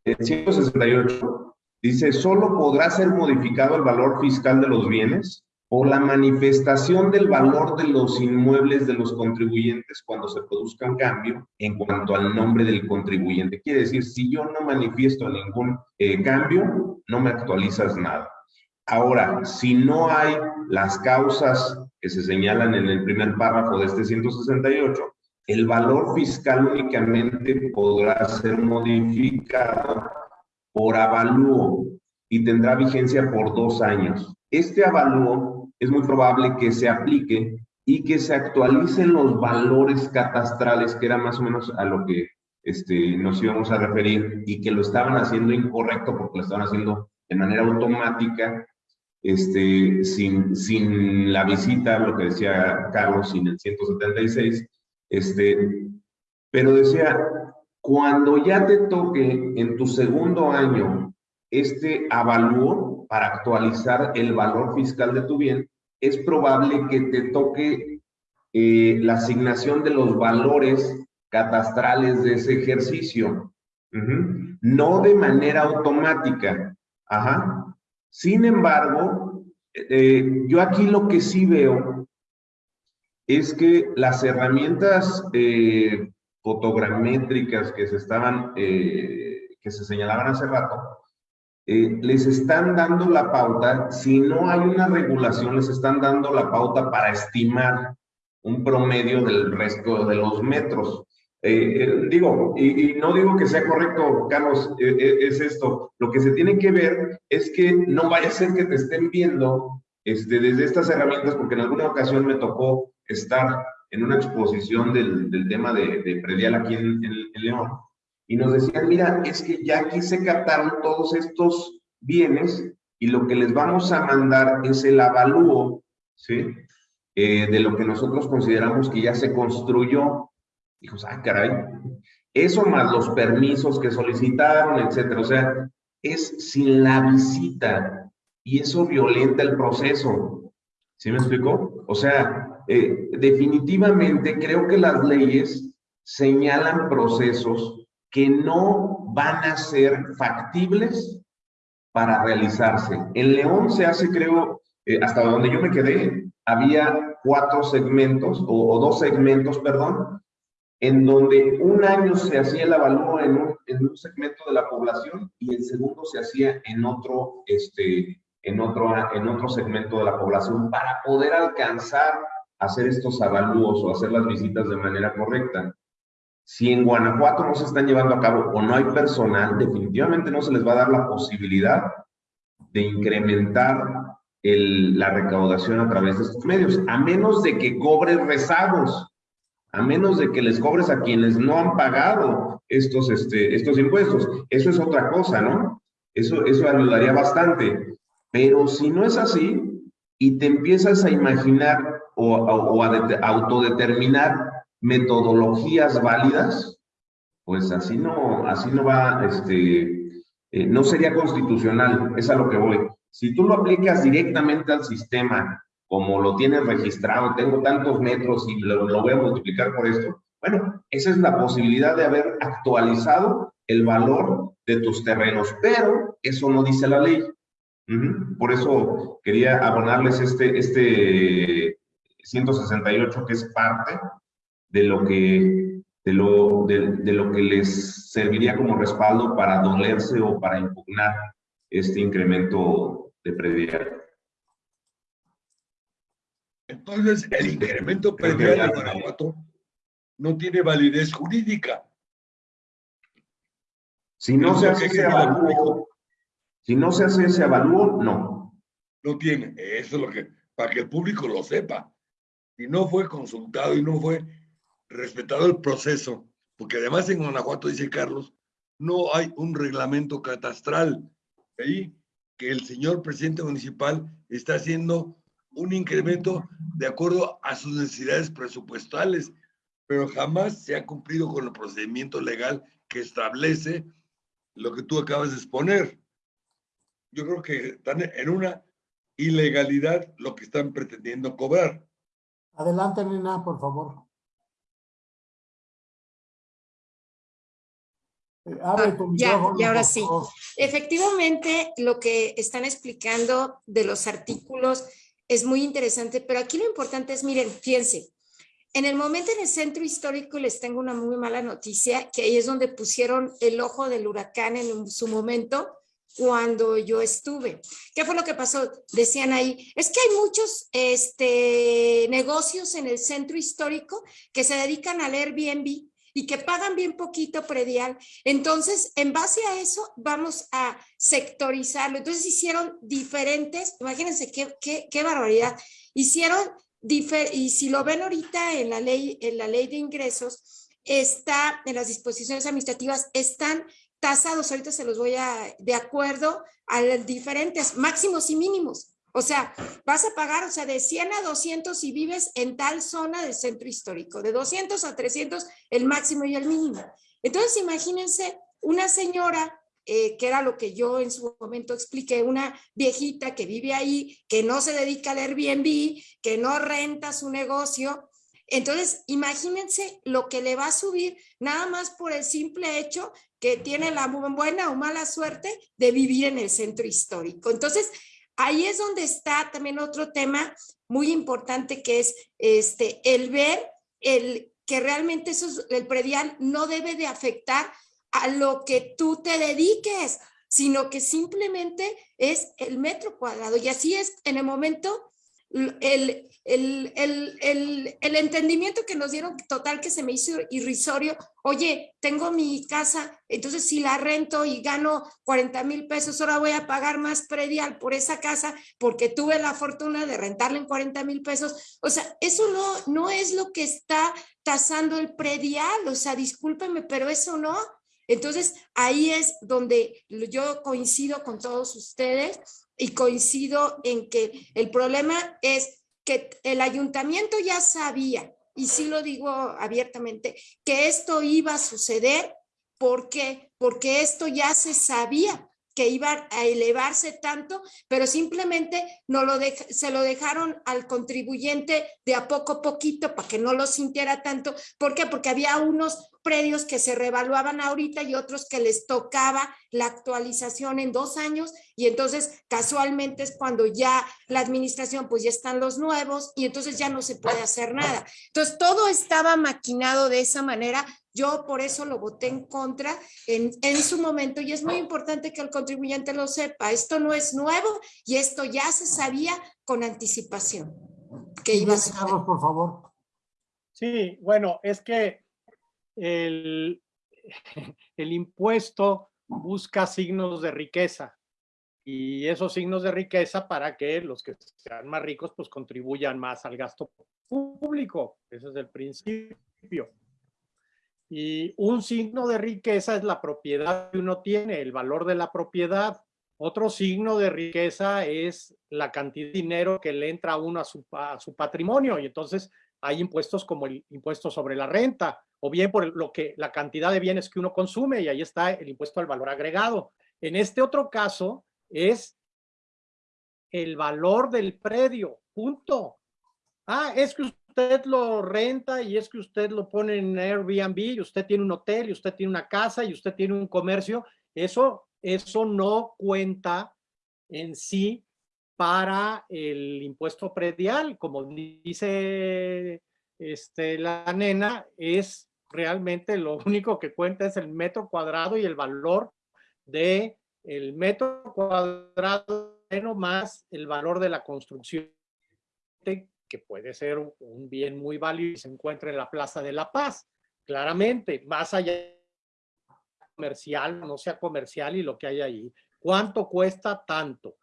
El 168 dice, solo podrá ser modificado el valor fiscal de los bienes por la manifestación del valor de los inmuebles de los contribuyentes cuando se produzca un cambio en cuanto al nombre del contribuyente. Quiere decir, si yo no manifiesto ningún eh, cambio, no me actualizas nada. Ahora, si no hay las causas que se señalan en el primer párrafo de este 168, el valor fiscal únicamente podrá ser modificado por avalúo y tendrá vigencia por dos años. Este avalúo es muy probable que se aplique y que se actualicen los valores catastrales, que era más o menos a lo que este, nos íbamos a referir, y que lo estaban haciendo incorrecto porque lo estaban haciendo de manera automática, este, sin, sin la visita, lo que decía Carlos, sin el 176, este, pero decía, cuando ya te toque en tu segundo año este avalúo para actualizar el valor fiscal de tu bien, es probable que te toque eh, la asignación de los valores catastrales de ese ejercicio. No de manera automática. Ajá. Sin embargo, eh, yo aquí lo que sí veo es que las herramientas eh, fotogramétricas que se estaban, eh, que se señalaban hace rato, eh, les están dando la pauta, si no hay una regulación, les están dando la pauta para estimar un promedio del resto de los metros. Eh, eh, digo, y, no digo que sea correcto, Carlos, eh, es esto. Lo que se tiene que ver es que no vaya a ser que te estén viendo este, desde estas herramientas, porque en alguna ocasión me tocó estar en una exposición del, del tema de, de, predial aquí en, León y nos decían, mira, es que ya aquí se captaron todos estos bienes y lo que les vamos a mandar es el avalúo, ¿sí? De lo que nosotros consideramos que ya se construyó. Dijo, ah, caray, eso más los permisos que solicitaron, etcétera. O sea, es sin la visita y eso violenta el proceso. ¿Sí me explicó? O sea, eh, definitivamente creo que las leyes señalan procesos que no van a ser factibles para realizarse. En León se hace, creo, eh, hasta donde yo me quedé, había cuatro segmentos, o, dos segmentos, perdón, en donde un año se hacía el avalúo en un, en un, segmento de la población y el segundo se hacía en otro, este, en, otro, en otro segmento de la población para poder alcanzar hacer estos avalúos o hacer las visitas de manera correcta. Si en Guanajuato no se están llevando a cabo o no hay personal, definitivamente no se les va a dar la posibilidad de incrementar el, la recaudación a través de estos medios, a menos de que cobres rezagos, a menos de que les cobres a quienes no han pagado estos, este, estos impuestos. Eso es otra cosa, ¿no? Eso, eso ayudaría bastante. Pero si no es así y te empiezas a imaginar o, o a autodeterminar metodologías válidas, pues así no, así no va, este, eh, no sería constitucional, es a lo que voy. Si tú lo aplicas directamente al sistema, como lo tienes registrado, tengo tantos metros y lo, lo voy a multiplicar por esto, bueno, esa es la posibilidad de haber actualizado el valor de tus terrenos, pero eso no dice la ley. Por eso quería abonarles este, este 168 que es parte de lo que, de lo, de, lo que les serviría como respaldo para dolerse o para impugnar este incremento de predial. Entonces, el incremento predial de Guanajuato no tiene validez jurídica. Si no se hace ese avalúo, si no se hace ese avalúo, no. No tiene. Eso es lo que, para que el público lo sepa. Y no fue consultado y no fue respetado el proceso, porque además en Guanajuato, dice Carlos, no hay un reglamento catastral. Ahí que el señor presidente municipal está haciendo un incremento de acuerdo a sus necesidades presupuestales, pero jamás se ha cumplido con el procedimiento legal que establece lo que tú acabas de exponer. Yo creo que están en una ilegalidad lo que están pretendiendo cobrar. Adelante, Nina, por favor. Ah, ya, y ahora sí. Efectivamente, lo que están explicando de los artículos es muy interesante, pero aquí lo importante es, miren, fíjense, en el momento en el centro histórico les tengo una muy mala noticia, que ahí es donde pusieron el ojo del huracán en su momento cuando yo estuve. ¿Qué fue lo que pasó? Decían ahí, es que hay muchos este, negocios en el centro histórico que se dedican al Airbnb y que pagan bien poquito predial. Entonces, en base a eso, vamos a sectorizarlo. Entonces, hicieron diferentes, imagínense qué, qué, barbaridad, hicieron, y si lo ven ahorita en la ley, en la ley de ingresos, está en las disposiciones administrativas, están tasados, ahorita se los voy a, de acuerdo a los diferentes máximos y mínimos. O sea, vas a pagar, o sea, de 100 a 200 si vives en tal zona del centro histórico, de 200 a 300 el máximo y el mínimo. Entonces, imagínense una señora, eh, que era lo que yo en su momento expliqué, una viejita que vive ahí, que no se dedica al Airbnb, que no renta su negocio. Entonces, imagínense lo que le va a subir nada más por el simple hecho que tiene la buena o mala suerte de vivir en el centro histórico. Entonces, Ahí es donde está también otro tema muy importante que es este, el ver el, que realmente eso el predial no debe de afectar a lo que tú te dediques, sino que simplemente es el metro cuadrado. Y así es en el momento el, el, el, el, entendimiento que nos dieron total que se me hizo irrisorio, oye, tengo mi casa, entonces si la rento y gano 40 mil pesos, ahora voy a pagar más predial por esa casa porque tuve la fortuna de rentarla en 40 mil pesos. O sea, eso no, no es lo que está tasando el predial, o sea, discúlpenme, pero eso no. Entonces, ahí es donde yo coincido con todos ustedes y coincido en que el problema es que el ayuntamiento ya sabía, y sí lo digo abiertamente, que esto iba a suceder. ¿Por qué? Porque esto ya se sabía. Que iba a elevarse tanto, pero simplemente no lo se lo dejaron al contribuyente de a poco a poquito para que no lo sintiera tanto. ¿Por qué? Porque había unos predios que se revaluaban ahorita y otros que les tocaba la actualización en dos años y entonces casualmente es cuando ya la administración pues ya están los nuevos y entonces ya no se puede hacer nada. Entonces todo estaba maquinado de esa manera. Yo por eso lo voté en contra en, en su momento y es muy importante que el contribuyente lo sepa. Esto no es nuevo y esto ya se sabía con anticipación. Que iba a Carlos, por favor. Sí, bueno, es que el, el impuesto busca signos de riqueza y esos signos de riqueza para que los que sean más ricos pues contribuyan más al gasto público. Ese es el principio. Y un signo de riqueza es la propiedad que uno tiene, el valor de la propiedad. Otro signo de riqueza es la cantidad de dinero que le entra a uno a su, patrimonio. Y entonces hay impuestos como el impuesto sobre la renta, o bien por lo que la cantidad de bienes que uno consume y ahí está el impuesto al valor agregado. En este otro caso es el valor del predio, punto. Ah, es que usted lo renta y es que usted lo pone en Airbnb y usted tiene un hotel y usted tiene una casa y usted tiene un comercio. Eso, eso no cuenta en sí para el impuesto predial, como dice este, la nena, es realmente lo único que cuenta es el metro cuadrado y el valor de el metro cuadrado más el valor de la construcción que puede ser un bien muy válido y se encuentra en la Plaza de la Paz. Claramente, más allá comercial, no sea comercial y lo que hay ahí. ¿Cuánto cuesta tanto?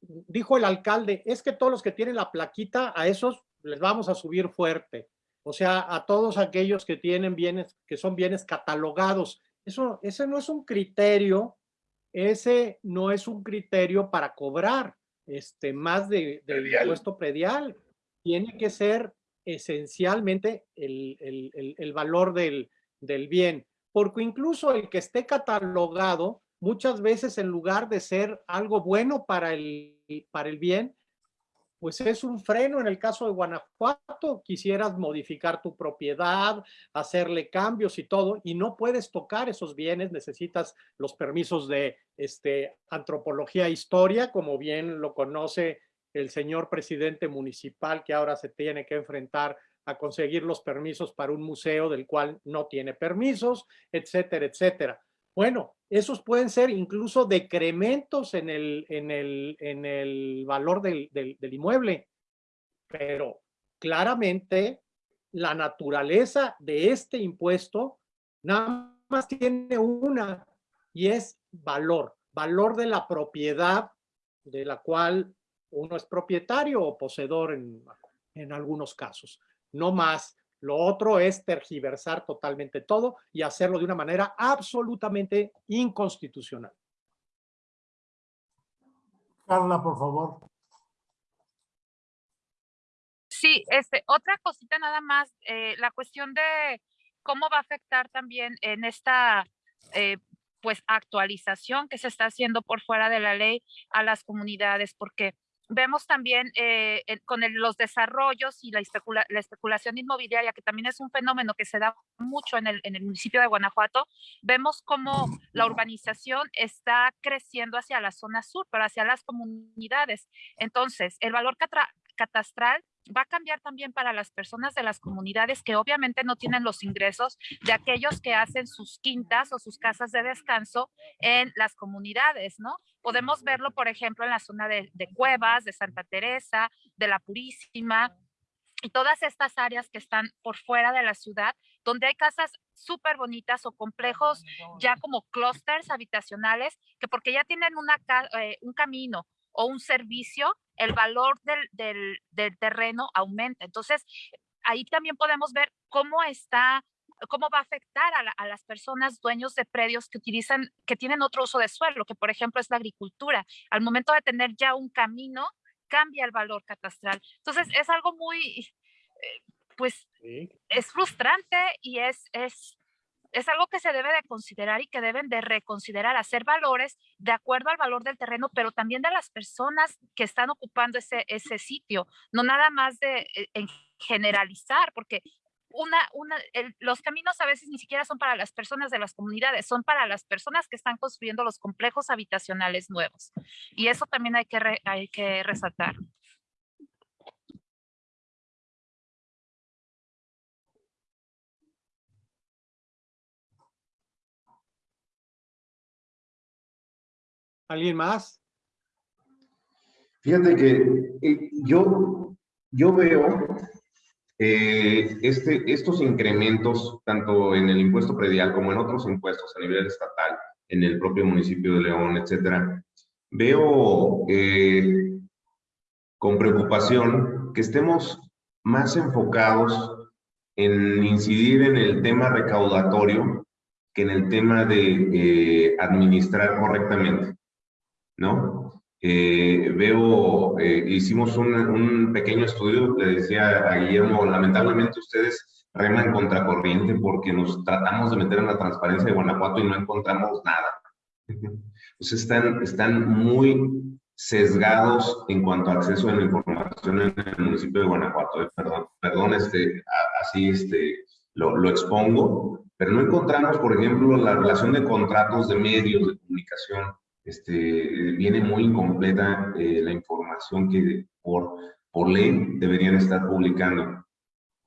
Dijo el alcalde, es que todos los que tienen la plaquita, a esos les vamos a subir fuerte. O sea, a todos aquellos que tienen bienes, que son bienes catalogados. Eso, ese no es un criterio, ese no es un criterio para cobrar este, más de, del impuesto predial. Tiene que ser esencialmente el, el, valor del, del bien, porque incluso el que esté catalogado, muchas veces en lugar de ser algo bueno para el, para el bien, pues es un freno. En el caso de Guanajuato, quisieras modificar tu propiedad, hacerle cambios y todo, y no puedes tocar esos bienes, necesitas los permisos de este, antropología e historia, como bien lo conoce el señor presidente municipal que ahora se tiene que enfrentar a conseguir los permisos para un museo del cual no tiene permisos, etcétera, etcétera. Bueno, esos pueden ser incluso decrementos en el, en el, en el valor del, del, del inmueble, pero claramente la naturaleza de este impuesto nada más tiene una y es valor, valor de la propiedad de la cual uno es propietario o poseedor en, en algunos casos, no más lo otro es tergiversar totalmente todo y hacerlo de una manera absolutamente inconstitucional. Carla, por favor. Sí, este, otra cosita nada más, eh, la cuestión de cómo va a afectar también en esta eh, pues actualización que se está haciendo por fuera de la ley a las comunidades, porque vemos también eh, con los desarrollos y la, especulación inmobiliaria, que también es un fenómeno que se da mucho en el municipio de Guanajuato, vemos cómo la urbanización está creciendo hacia la zona sur, pero hacia las comunidades. Entonces, el valor catastral va a cambiar también para las personas de las comunidades que obviamente no tienen los ingresos de aquellos que hacen sus quintas o sus casas de descanso en las comunidades, ¿no? Podemos verlo, por ejemplo, en la zona de, Cuevas, de Santa Teresa, de La Purísima, y todas estas áreas que están por fuera de la ciudad, donde hay casas súper bonitas o complejos ya como clústeres habitacionales, que porque ya tienen una, eh, un camino o un servicio, el valor del, terreno aumenta. Entonces, ahí también podemos ver cómo está cómo va a afectar a, las personas dueños de predios que utilizan, que tienen otro uso de suelo, que por ejemplo es la agricultura. Al momento de tener ya un camino, cambia el valor catastral. Entonces es algo muy, eh, pues, es frustrante y es, es es algo que se debe de considerar y que deben de reconsiderar, hacer valores de acuerdo al valor del terreno, pero también de las personas que están ocupando ese, ese sitio, no nada más de eh, en generalizar, porque una, una, los caminos a veces ni siquiera son para las personas de las comunidades, son para las personas que están construyendo los complejos habitacionales nuevos. Y eso también hay que, hay que resaltar. ¿Alguien más? Fíjate que eh, yo, yo veo eh, este, estos incrementos, tanto en el impuesto predial como en otros impuestos a nivel estatal, en el propio municipio de León, etcétera, veo eh, con preocupación que estemos más enfocados en incidir en el tema recaudatorio que en el tema de administrar correctamente. ¿No? Eh, veo, eh, hicimos un, un, pequeño estudio, le decía a Guillermo, lamentablemente ustedes reman contracorriente porque nos tratamos de meter en la transparencia de Guanajuato y no encontramos nada. Pues están, están muy sesgados en cuanto a acceso a la información en el municipio de Guanajuato. Eh, perdón, perdón este, así este, lo, lo expongo, pero no encontramos, por ejemplo, la relación de contratos de medios de comunicación este, viene muy incompleta eh, la información que por, por ley deberían estar publicando.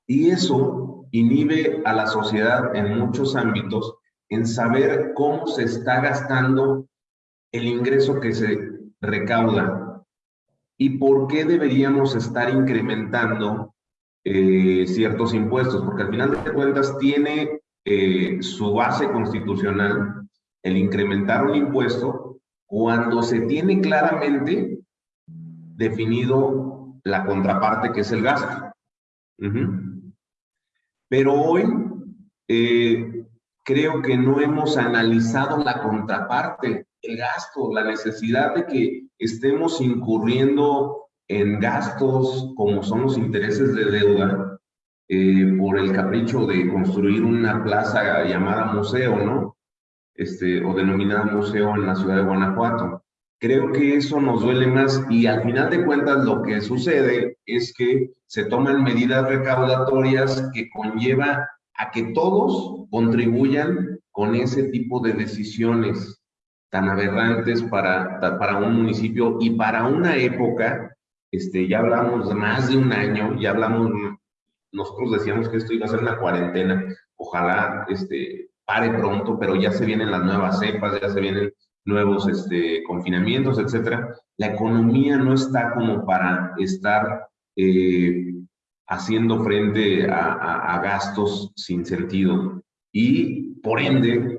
Y eso inhibe a la sociedad en muchos ámbitos en saber cómo se está gastando el ingreso que se recauda y por qué deberíamos estar incrementando eh, ciertos impuestos, porque al final de cuentas tiene eh, su base constitucional el incrementar un impuesto cuando se tiene claramente definido la contraparte que es el gasto. Pero hoy eh, creo que no hemos analizado la contraparte, el gasto, la necesidad de que estemos incurriendo en gastos como son los intereses de deuda eh, por el capricho de construir una plaza llamada museo, ¿no? Este, o denominada museo en la ciudad de Guanajuato. Creo que eso nos duele más y al final de cuentas lo que sucede es que se toman medidas recaudatorias que conlleva a que todos contribuyan con ese tipo de decisiones tan aberrantes para, para un municipio y para una época, este, ya hablamos de más de un año, ya hablamos, nosotros decíamos que esto iba a ser una cuarentena, ojalá este, pare pronto, pero ya se vienen las nuevas cepas, ya se vienen nuevos este, confinamientos, etcétera. La economía no está como para estar eh, haciendo frente a, gastos sin sentido y, por ende,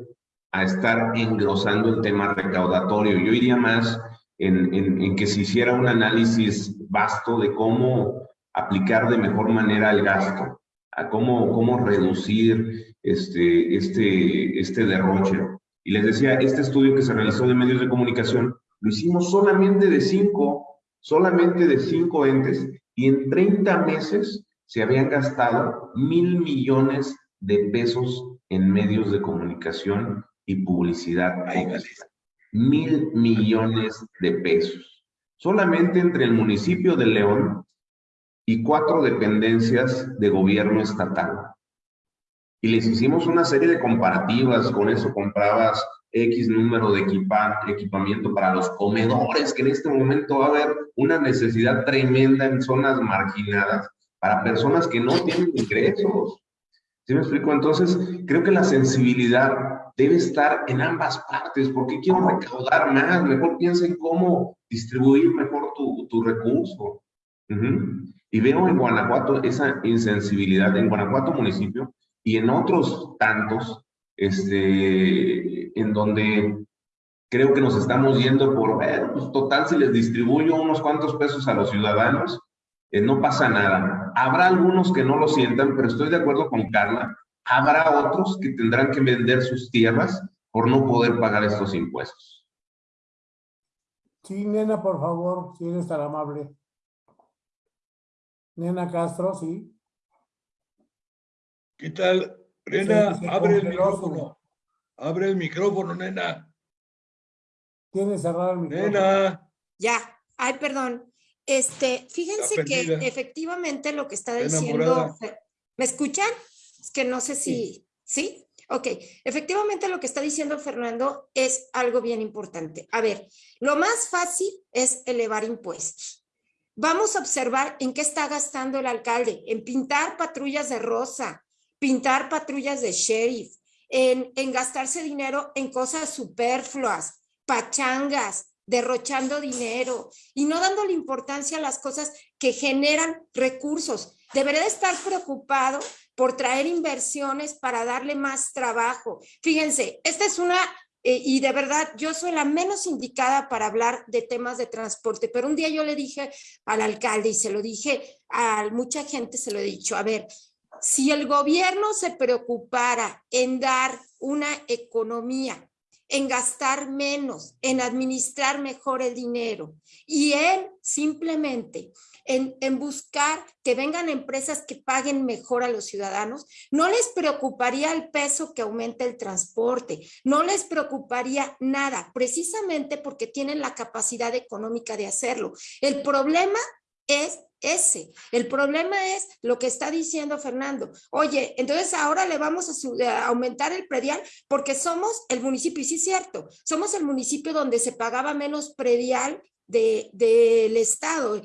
a estar engrosando el tema recaudatorio. Yo iría más en, en, que se hiciera un análisis vasto de cómo aplicar de mejor manera el gasto, a cómo, cómo reducir este, este, este derroche. Y les decía, este estudio que se realizó de medios de comunicación, lo hicimos solamente de cinco, solamente de cinco entes, y en 30 meses se habían gastado mil millones de pesos en medios de comunicación y publicidad. Mil millones de pesos. Solamente entre el municipio de León y cuatro dependencias de gobierno estatal y les hicimos una serie de comparativas, con eso comprabas X número de equipamiento para los comedores, que en este momento va a haber una necesidad tremenda en zonas marginadas para personas que no tienen ingresos. ¿Sí me explico? Entonces, creo que la sensibilidad debe estar en ambas partes, porque quiero recaudar más, mejor piensa en cómo distribuir mejor tu, tu recurso. Y veo en Guanajuato esa insensibilidad, en Guanajuato municipio, y en otros tantos, este, en donde creo que nos estamos yendo por, ver, pues total, si les distribuyo unos cuantos pesos a los ciudadanos, eh, no pasa nada. Habrá algunos que no lo sientan, pero estoy de acuerdo con Carla, habrá otros que tendrán que vender sus tierras por no poder pagar estos impuestos. Sí, nena, por favor, si eres tan amable. Nena Castro, sí. ¿Qué tal? Nena, Se- se abre el micrófono. Abre el micrófono, nena. Tiene cerrado el micrófono. Nena. Ya, ay, perdón. Este, fíjense que efectivamente lo que está diciendo, ¿me escuchan? Es que no sé si, ¿sí? Ok, efectivamente lo que está diciendo Fernando es algo bien importante. A ver, lo más fácil es elevar impuestos. Vamos a observar en qué está gastando el alcalde, en pintar patrullas de rosa, pintar patrullas de sheriff, en, gastarse dinero en cosas superfluas, pachangas, derrochando dinero y no dándole importancia a las cosas que generan recursos. Debería de estar preocupado por traer inversiones para darle más trabajo. Fíjense, esta es una, eh, y de verdad yo soy la menos indicada para hablar de temas de transporte, pero un día yo le dije al alcalde y se lo dije a mucha gente, se lo he dicho, a ver, si el gobierno se preocupara en dar una economía, en gastar menos, en administrar mejor el dinero y en simplemente en, en, buscar que vengan empresas que paguen mejor a los ciudadanos, no les preocuparía el peso que aumenta el transporte, no les preocuparía nada, precisamente porque tienen la capacidad económica de hacerlo. El problema es ese. El problema es lo que está diciendo Fernando. Oye, entonces ahora le vamos a, aumentar el predial porque somos el municipio, y sí es cierto, somos el municipio donde se pagaba menos predial del de, Estado,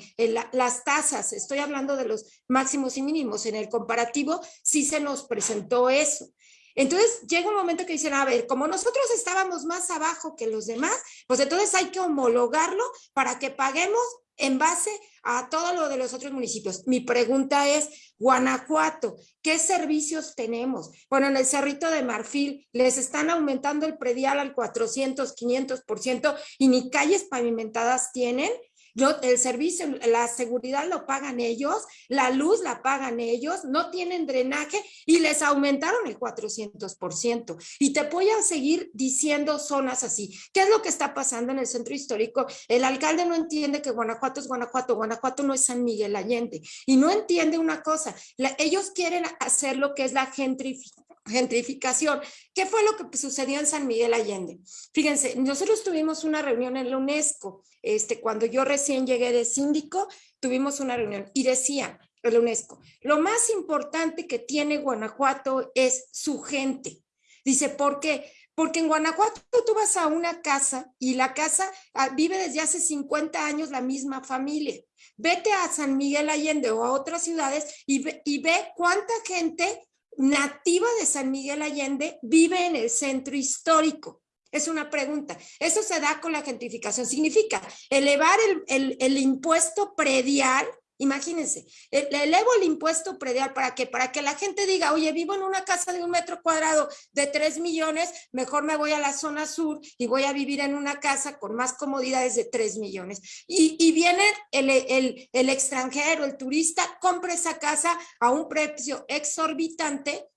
las tasas, estoy hablando de los máximos y mínimos, en el comparativo sí se nos presentó eso. Entonces llega un momento que dicen, a ver, como nosotros estábamos más abajo que los demás, pues entonces hay que homologarlo para que paguemos en base a todo lo de los otros municipios. Mi pregunta es, Guanajuato, ¿qué servicios tenemos? Bueno, en el Cerrito de Marfil les están aumentando el predial al 400, 500% y ni calles pavimentadas tienen. Yo, el servicio, la seguridad lo pagan ellos, la luz la pagan ellos, no tienen drenaje y les aumentaron el 400%. Y te voy a seguir diciendo zonas así. ¿Qué es lo que está pasando en el centro histórico? El alcalde no entiende que Guanajuato es Guanajuato, Guanajuato no es San Miguel Allende. Y no entiende una cosa, la, ellos quieren hacer lo que es la gentrificación gentrificación. ¿Qué fue lo que sucedió en San Miguel Allende? Fíjense, nosotros tuvimos una reunión en la UNESCO, este, cuando yo recién llegué de síndico, tuvimos una reunión y decía la UNESCO, lo más importante que tiene Guanajuato es su gente. Dice, ¿por qué? Porque en Guanajuato tú vas a una casa y la casa vive desde hace 50 años la misma familia. Vete a San Miguel Allende o a otras ciudades y ve cuánta gente nativa de San Miguel Allende vive en el centro histórico? Es una pregunta. Eso se da con la gentrificación. Significa elevar el, el, el impuesto predial. Imagínense, le elevo el impuesto predial para que para que la gente diga, oye, vivo en una casa de un metro cuadrado de 3 millones, mejor me voy a la zona sur y voy a vivir en una casa con más comodidades de 3 millones. Y, y viene el, el, el extranjero, el turista, compra esa casa a un precio exorbitante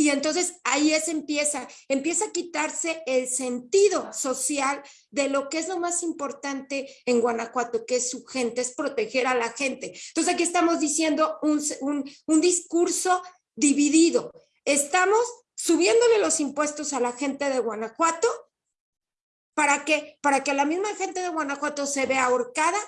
y entonces ahí es empieza, empieza a quitarse el sentido social de lo que es lo más importante en Guanajuato, que es su gente, es proteger a la gente. Entonces aquí estamos diciendo un, un, un discurso dividido. Estamos subiéndole los impuestos a la gente de Guanajuato para que, para que la misma gente de Guanajuato se vea ahorcada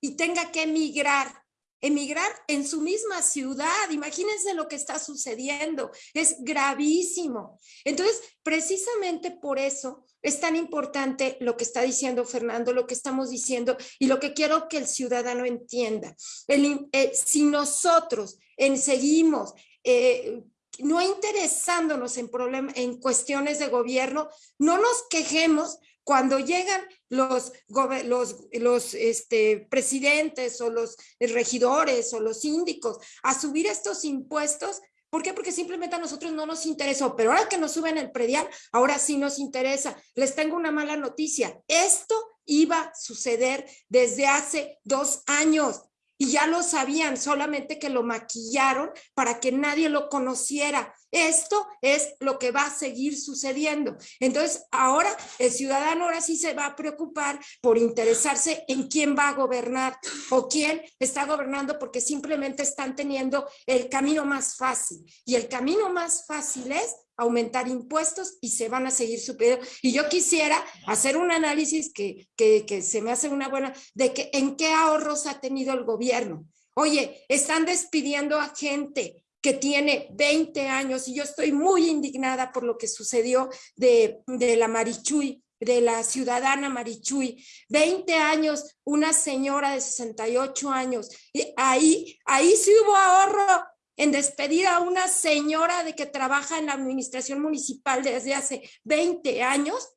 y tenga que emigrar emigrar en su misma ciudad. Imagínense lo que está sucediendo. Es gravísimo. Entonces, precisamente por eso es tan importante lo que está diciendo Fernando, lo que estamos diciendo y lo que quiero que el ciudadano entienda. El, eh, si nosotros en, seguimos eh, no interesándonos en, problem en cuestiones de gobierno, no nos quejemos cuando llegan los, los, los este, presidentes o los regidores o los síndicos a subir estos impuestos, ¿por qué? Porque simplemente a nosotros no nos interesó, pero ahora que nos suben el predial, ahora sí nos interesa. Les tengo una mala noticia, esto iba a suceder desde hace dos años y ya lo sabían, solamente que lo maquillaron para que nadie lo conociera. Esto es lo que va a seguir sucediendo. Entonces, ahora el ciudadano ahora sí se va a preocupar por interesarse en quién va a gobernar o quién está gobernando porque simplemente están teniendo el camino más fácil. Y el camino más fácil es aumentar impuestos y se van a seguir subiendo. Y yo quisiera hacer un análisis que, que, que se me hace una buena, de que en qué ahorros ha tenido el gobierno. Oye, están despidiendo a gente que tiene 20 años y yo estoy muy indignada por lo que sucedió de, de la Marichuy, de la ciudadana Marichuy, 20 años, una señora de 68 años, y ahí, ahí sí hubo ahorro en despedir a una señora de que trabaja en la administración municipal desde hace 20 años.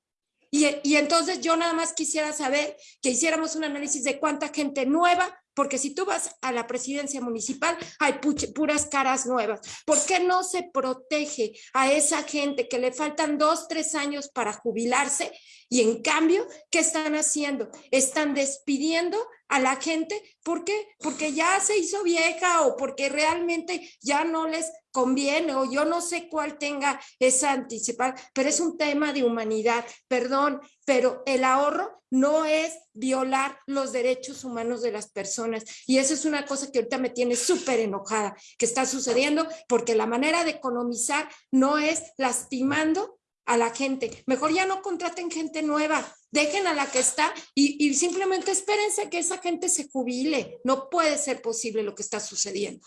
Y, entonces yo nada más quisiera saber que hiciéramos un análisis de cuánta gente nueva porque si tú vas a la presidencia municipal, hay puras caras nuevas. ¿Por qué no se protege a esa gente que le faltan dos, tres años para jubilarse? Y en cambio, ¿qué están haciendo? Están despidiendo a la gente. ¿Por qué? Porque ya se hizo vieja o porque realmente ya no les conviene o yo no sé cuál tenga esa anticipada, pero es un tema de humanidad, perdón, pero el ahorro no es violar los derechos humanos de las personas y eso es una cosa que ahorita me tiene súper enojada, que está sucediendo porque la manera de economizar no es lastimando a la gente. Mejor ya no contraten gente nueva, dejen a la que está y, y, simplemente espérense que esa gente se jubile. No puede ser posible lo que está sucediendo.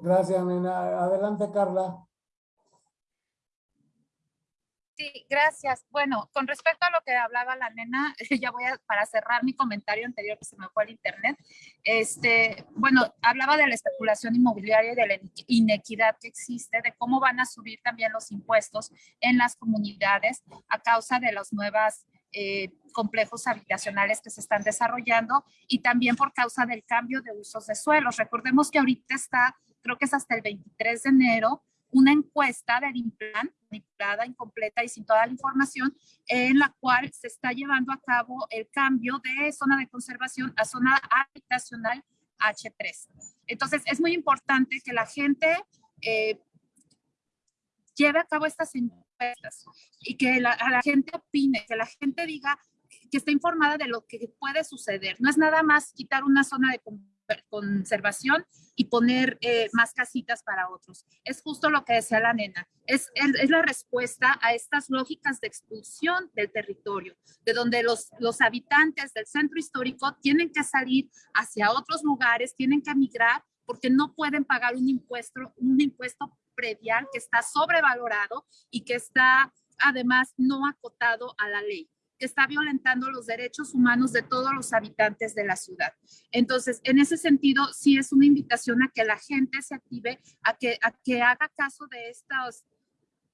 Gracias, nena. Adelante, Carla. Sí, gracias. Bueno, con respecto a lo que hablaba la nena, ya voy a, para cerrar mi comentario anterior que se me fue al internet, este, bueno, hablaba de la especulación inmobiliaria y de la inequidad que existe, de cómo van a subir también los impuestos en las comunidades a causa de las nuevas eh, complejos habitacionales que se están desarrollando y también por causa del cambio de usos de suelos. Recordemos que ahorita está creo que es hasta el 23 de enero, una encuesta del INPLAN, manipulada, incompleta y sin toda la información, en la cual se está llevando a cabo el cambio de zona de conservación a zona habitacional H3. Entonces, es muy importante que la gente eh, lleve a cabo estas y que la, a la gente opine, que la gente diga que está informada de lo que puede suceder. No es nada más quitar una zona de conservación y poner eh, más casitas para otros. Es justo lo que decía la nena. Es, es, la respuesta a estas lógicas de expulsión del territorio, de donde los, los habitantes del centro histórico tienen que salir hacia otros lugares, tienen que emigrar porque no pueden pagar un impuesto, un impuesto predial que está sobrevalorado y que está además no acotado a la ley que está violentando los derechos humanos de todos los habitantes de la ciudad. Entonces, en ese sentido, sí es una invitación a que la gente se active, a que, a que haga caso de estos,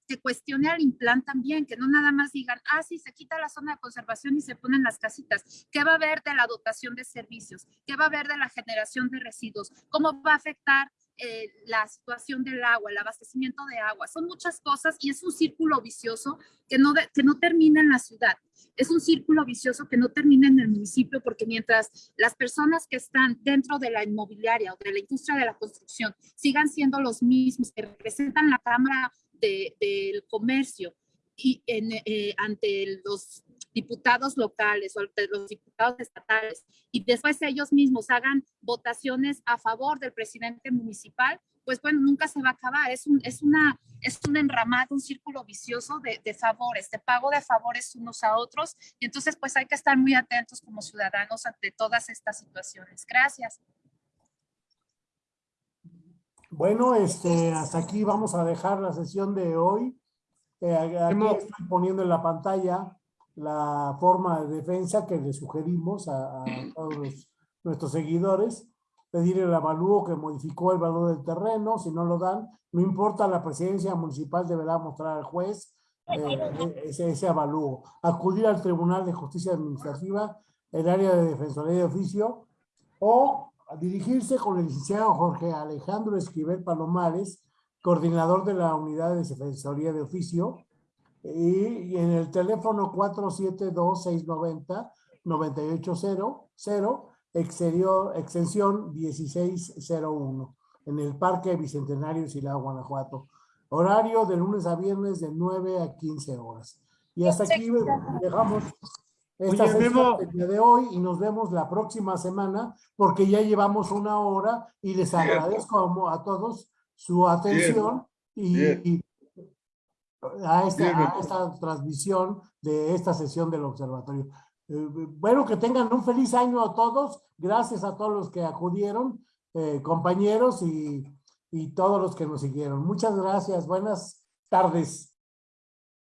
que cuestione al implan también, que no nada más digan, ah, sí, se quita la zona de conservación y se ponen las casitas. ¿Qué va a haber de la dotación de servicios? ¿Qué va a haber de la generación de residuos? ¿Cómo va a afectar eh, la situación del agua, el abastecimiento de agua, son muchas cosas y es un círculo vicioso que no, que no termina en la ciudad. Es un círculo vicioso que no termina en el municipio porque mientras las personas que están dentro de la inmobiliaria o de la industria de la construcción sigan siendo los mismos que representan la Cámara de, del Comercio y en, eh, ante los diputados locales o los diputados estatales y después ellos mismos hagan votaciones a favor del presidente municipal, pues bueno, nunca se va a acabar. Es un, es una, es un enramado, un círculo vicioso de, de, favores, de pago de favores unos a otros. Y entonces, pues hay que estar muy atentos como ciudadanos ante todas estas situaciones. Gracias. Bueno, este, hasta aquí vamos a dejar la sesión de hoy. Eh, aquí estoy poniendo en la pantalla la forma de defensa que le sugerimos a, a todos nuestros seguidores, pedir el avalúo que modificó el valor del terreno, si no lo dan, no importa, la presidencia municipal deberá mostrar al juez eh, ese, ese avalúo. Acudir al Tribunal de Justicia Administrativa, el área de Defensoría de Oficio, o dirigirse con el licenciado Jorge Alejandro Esquivel Palomares, coordinador de la Unidad de Defensoría de Oficio, y, en el teléfono 472-690-9800 exterior, extensión 1601, en el Parque Bicentenario Silao, Guanajuato. Horario de lunes a viernes de 9 a 15 horas. Y hasta aquí dejamos esta Oye, sesión Memo. del día de hoy y nos vemos la próxima semana porque ya llevamos una hora y les agradezco a, a todos su atención y, Bien. y a, esta, a transmisión de esta sesión del observatorio. Eh, bueno, que tengan un feliz año a todos. Gracias a todos los que acudieron, eh, compañeros y, y todos los que nos siguieron. Muchas gracias. Buenas tardes.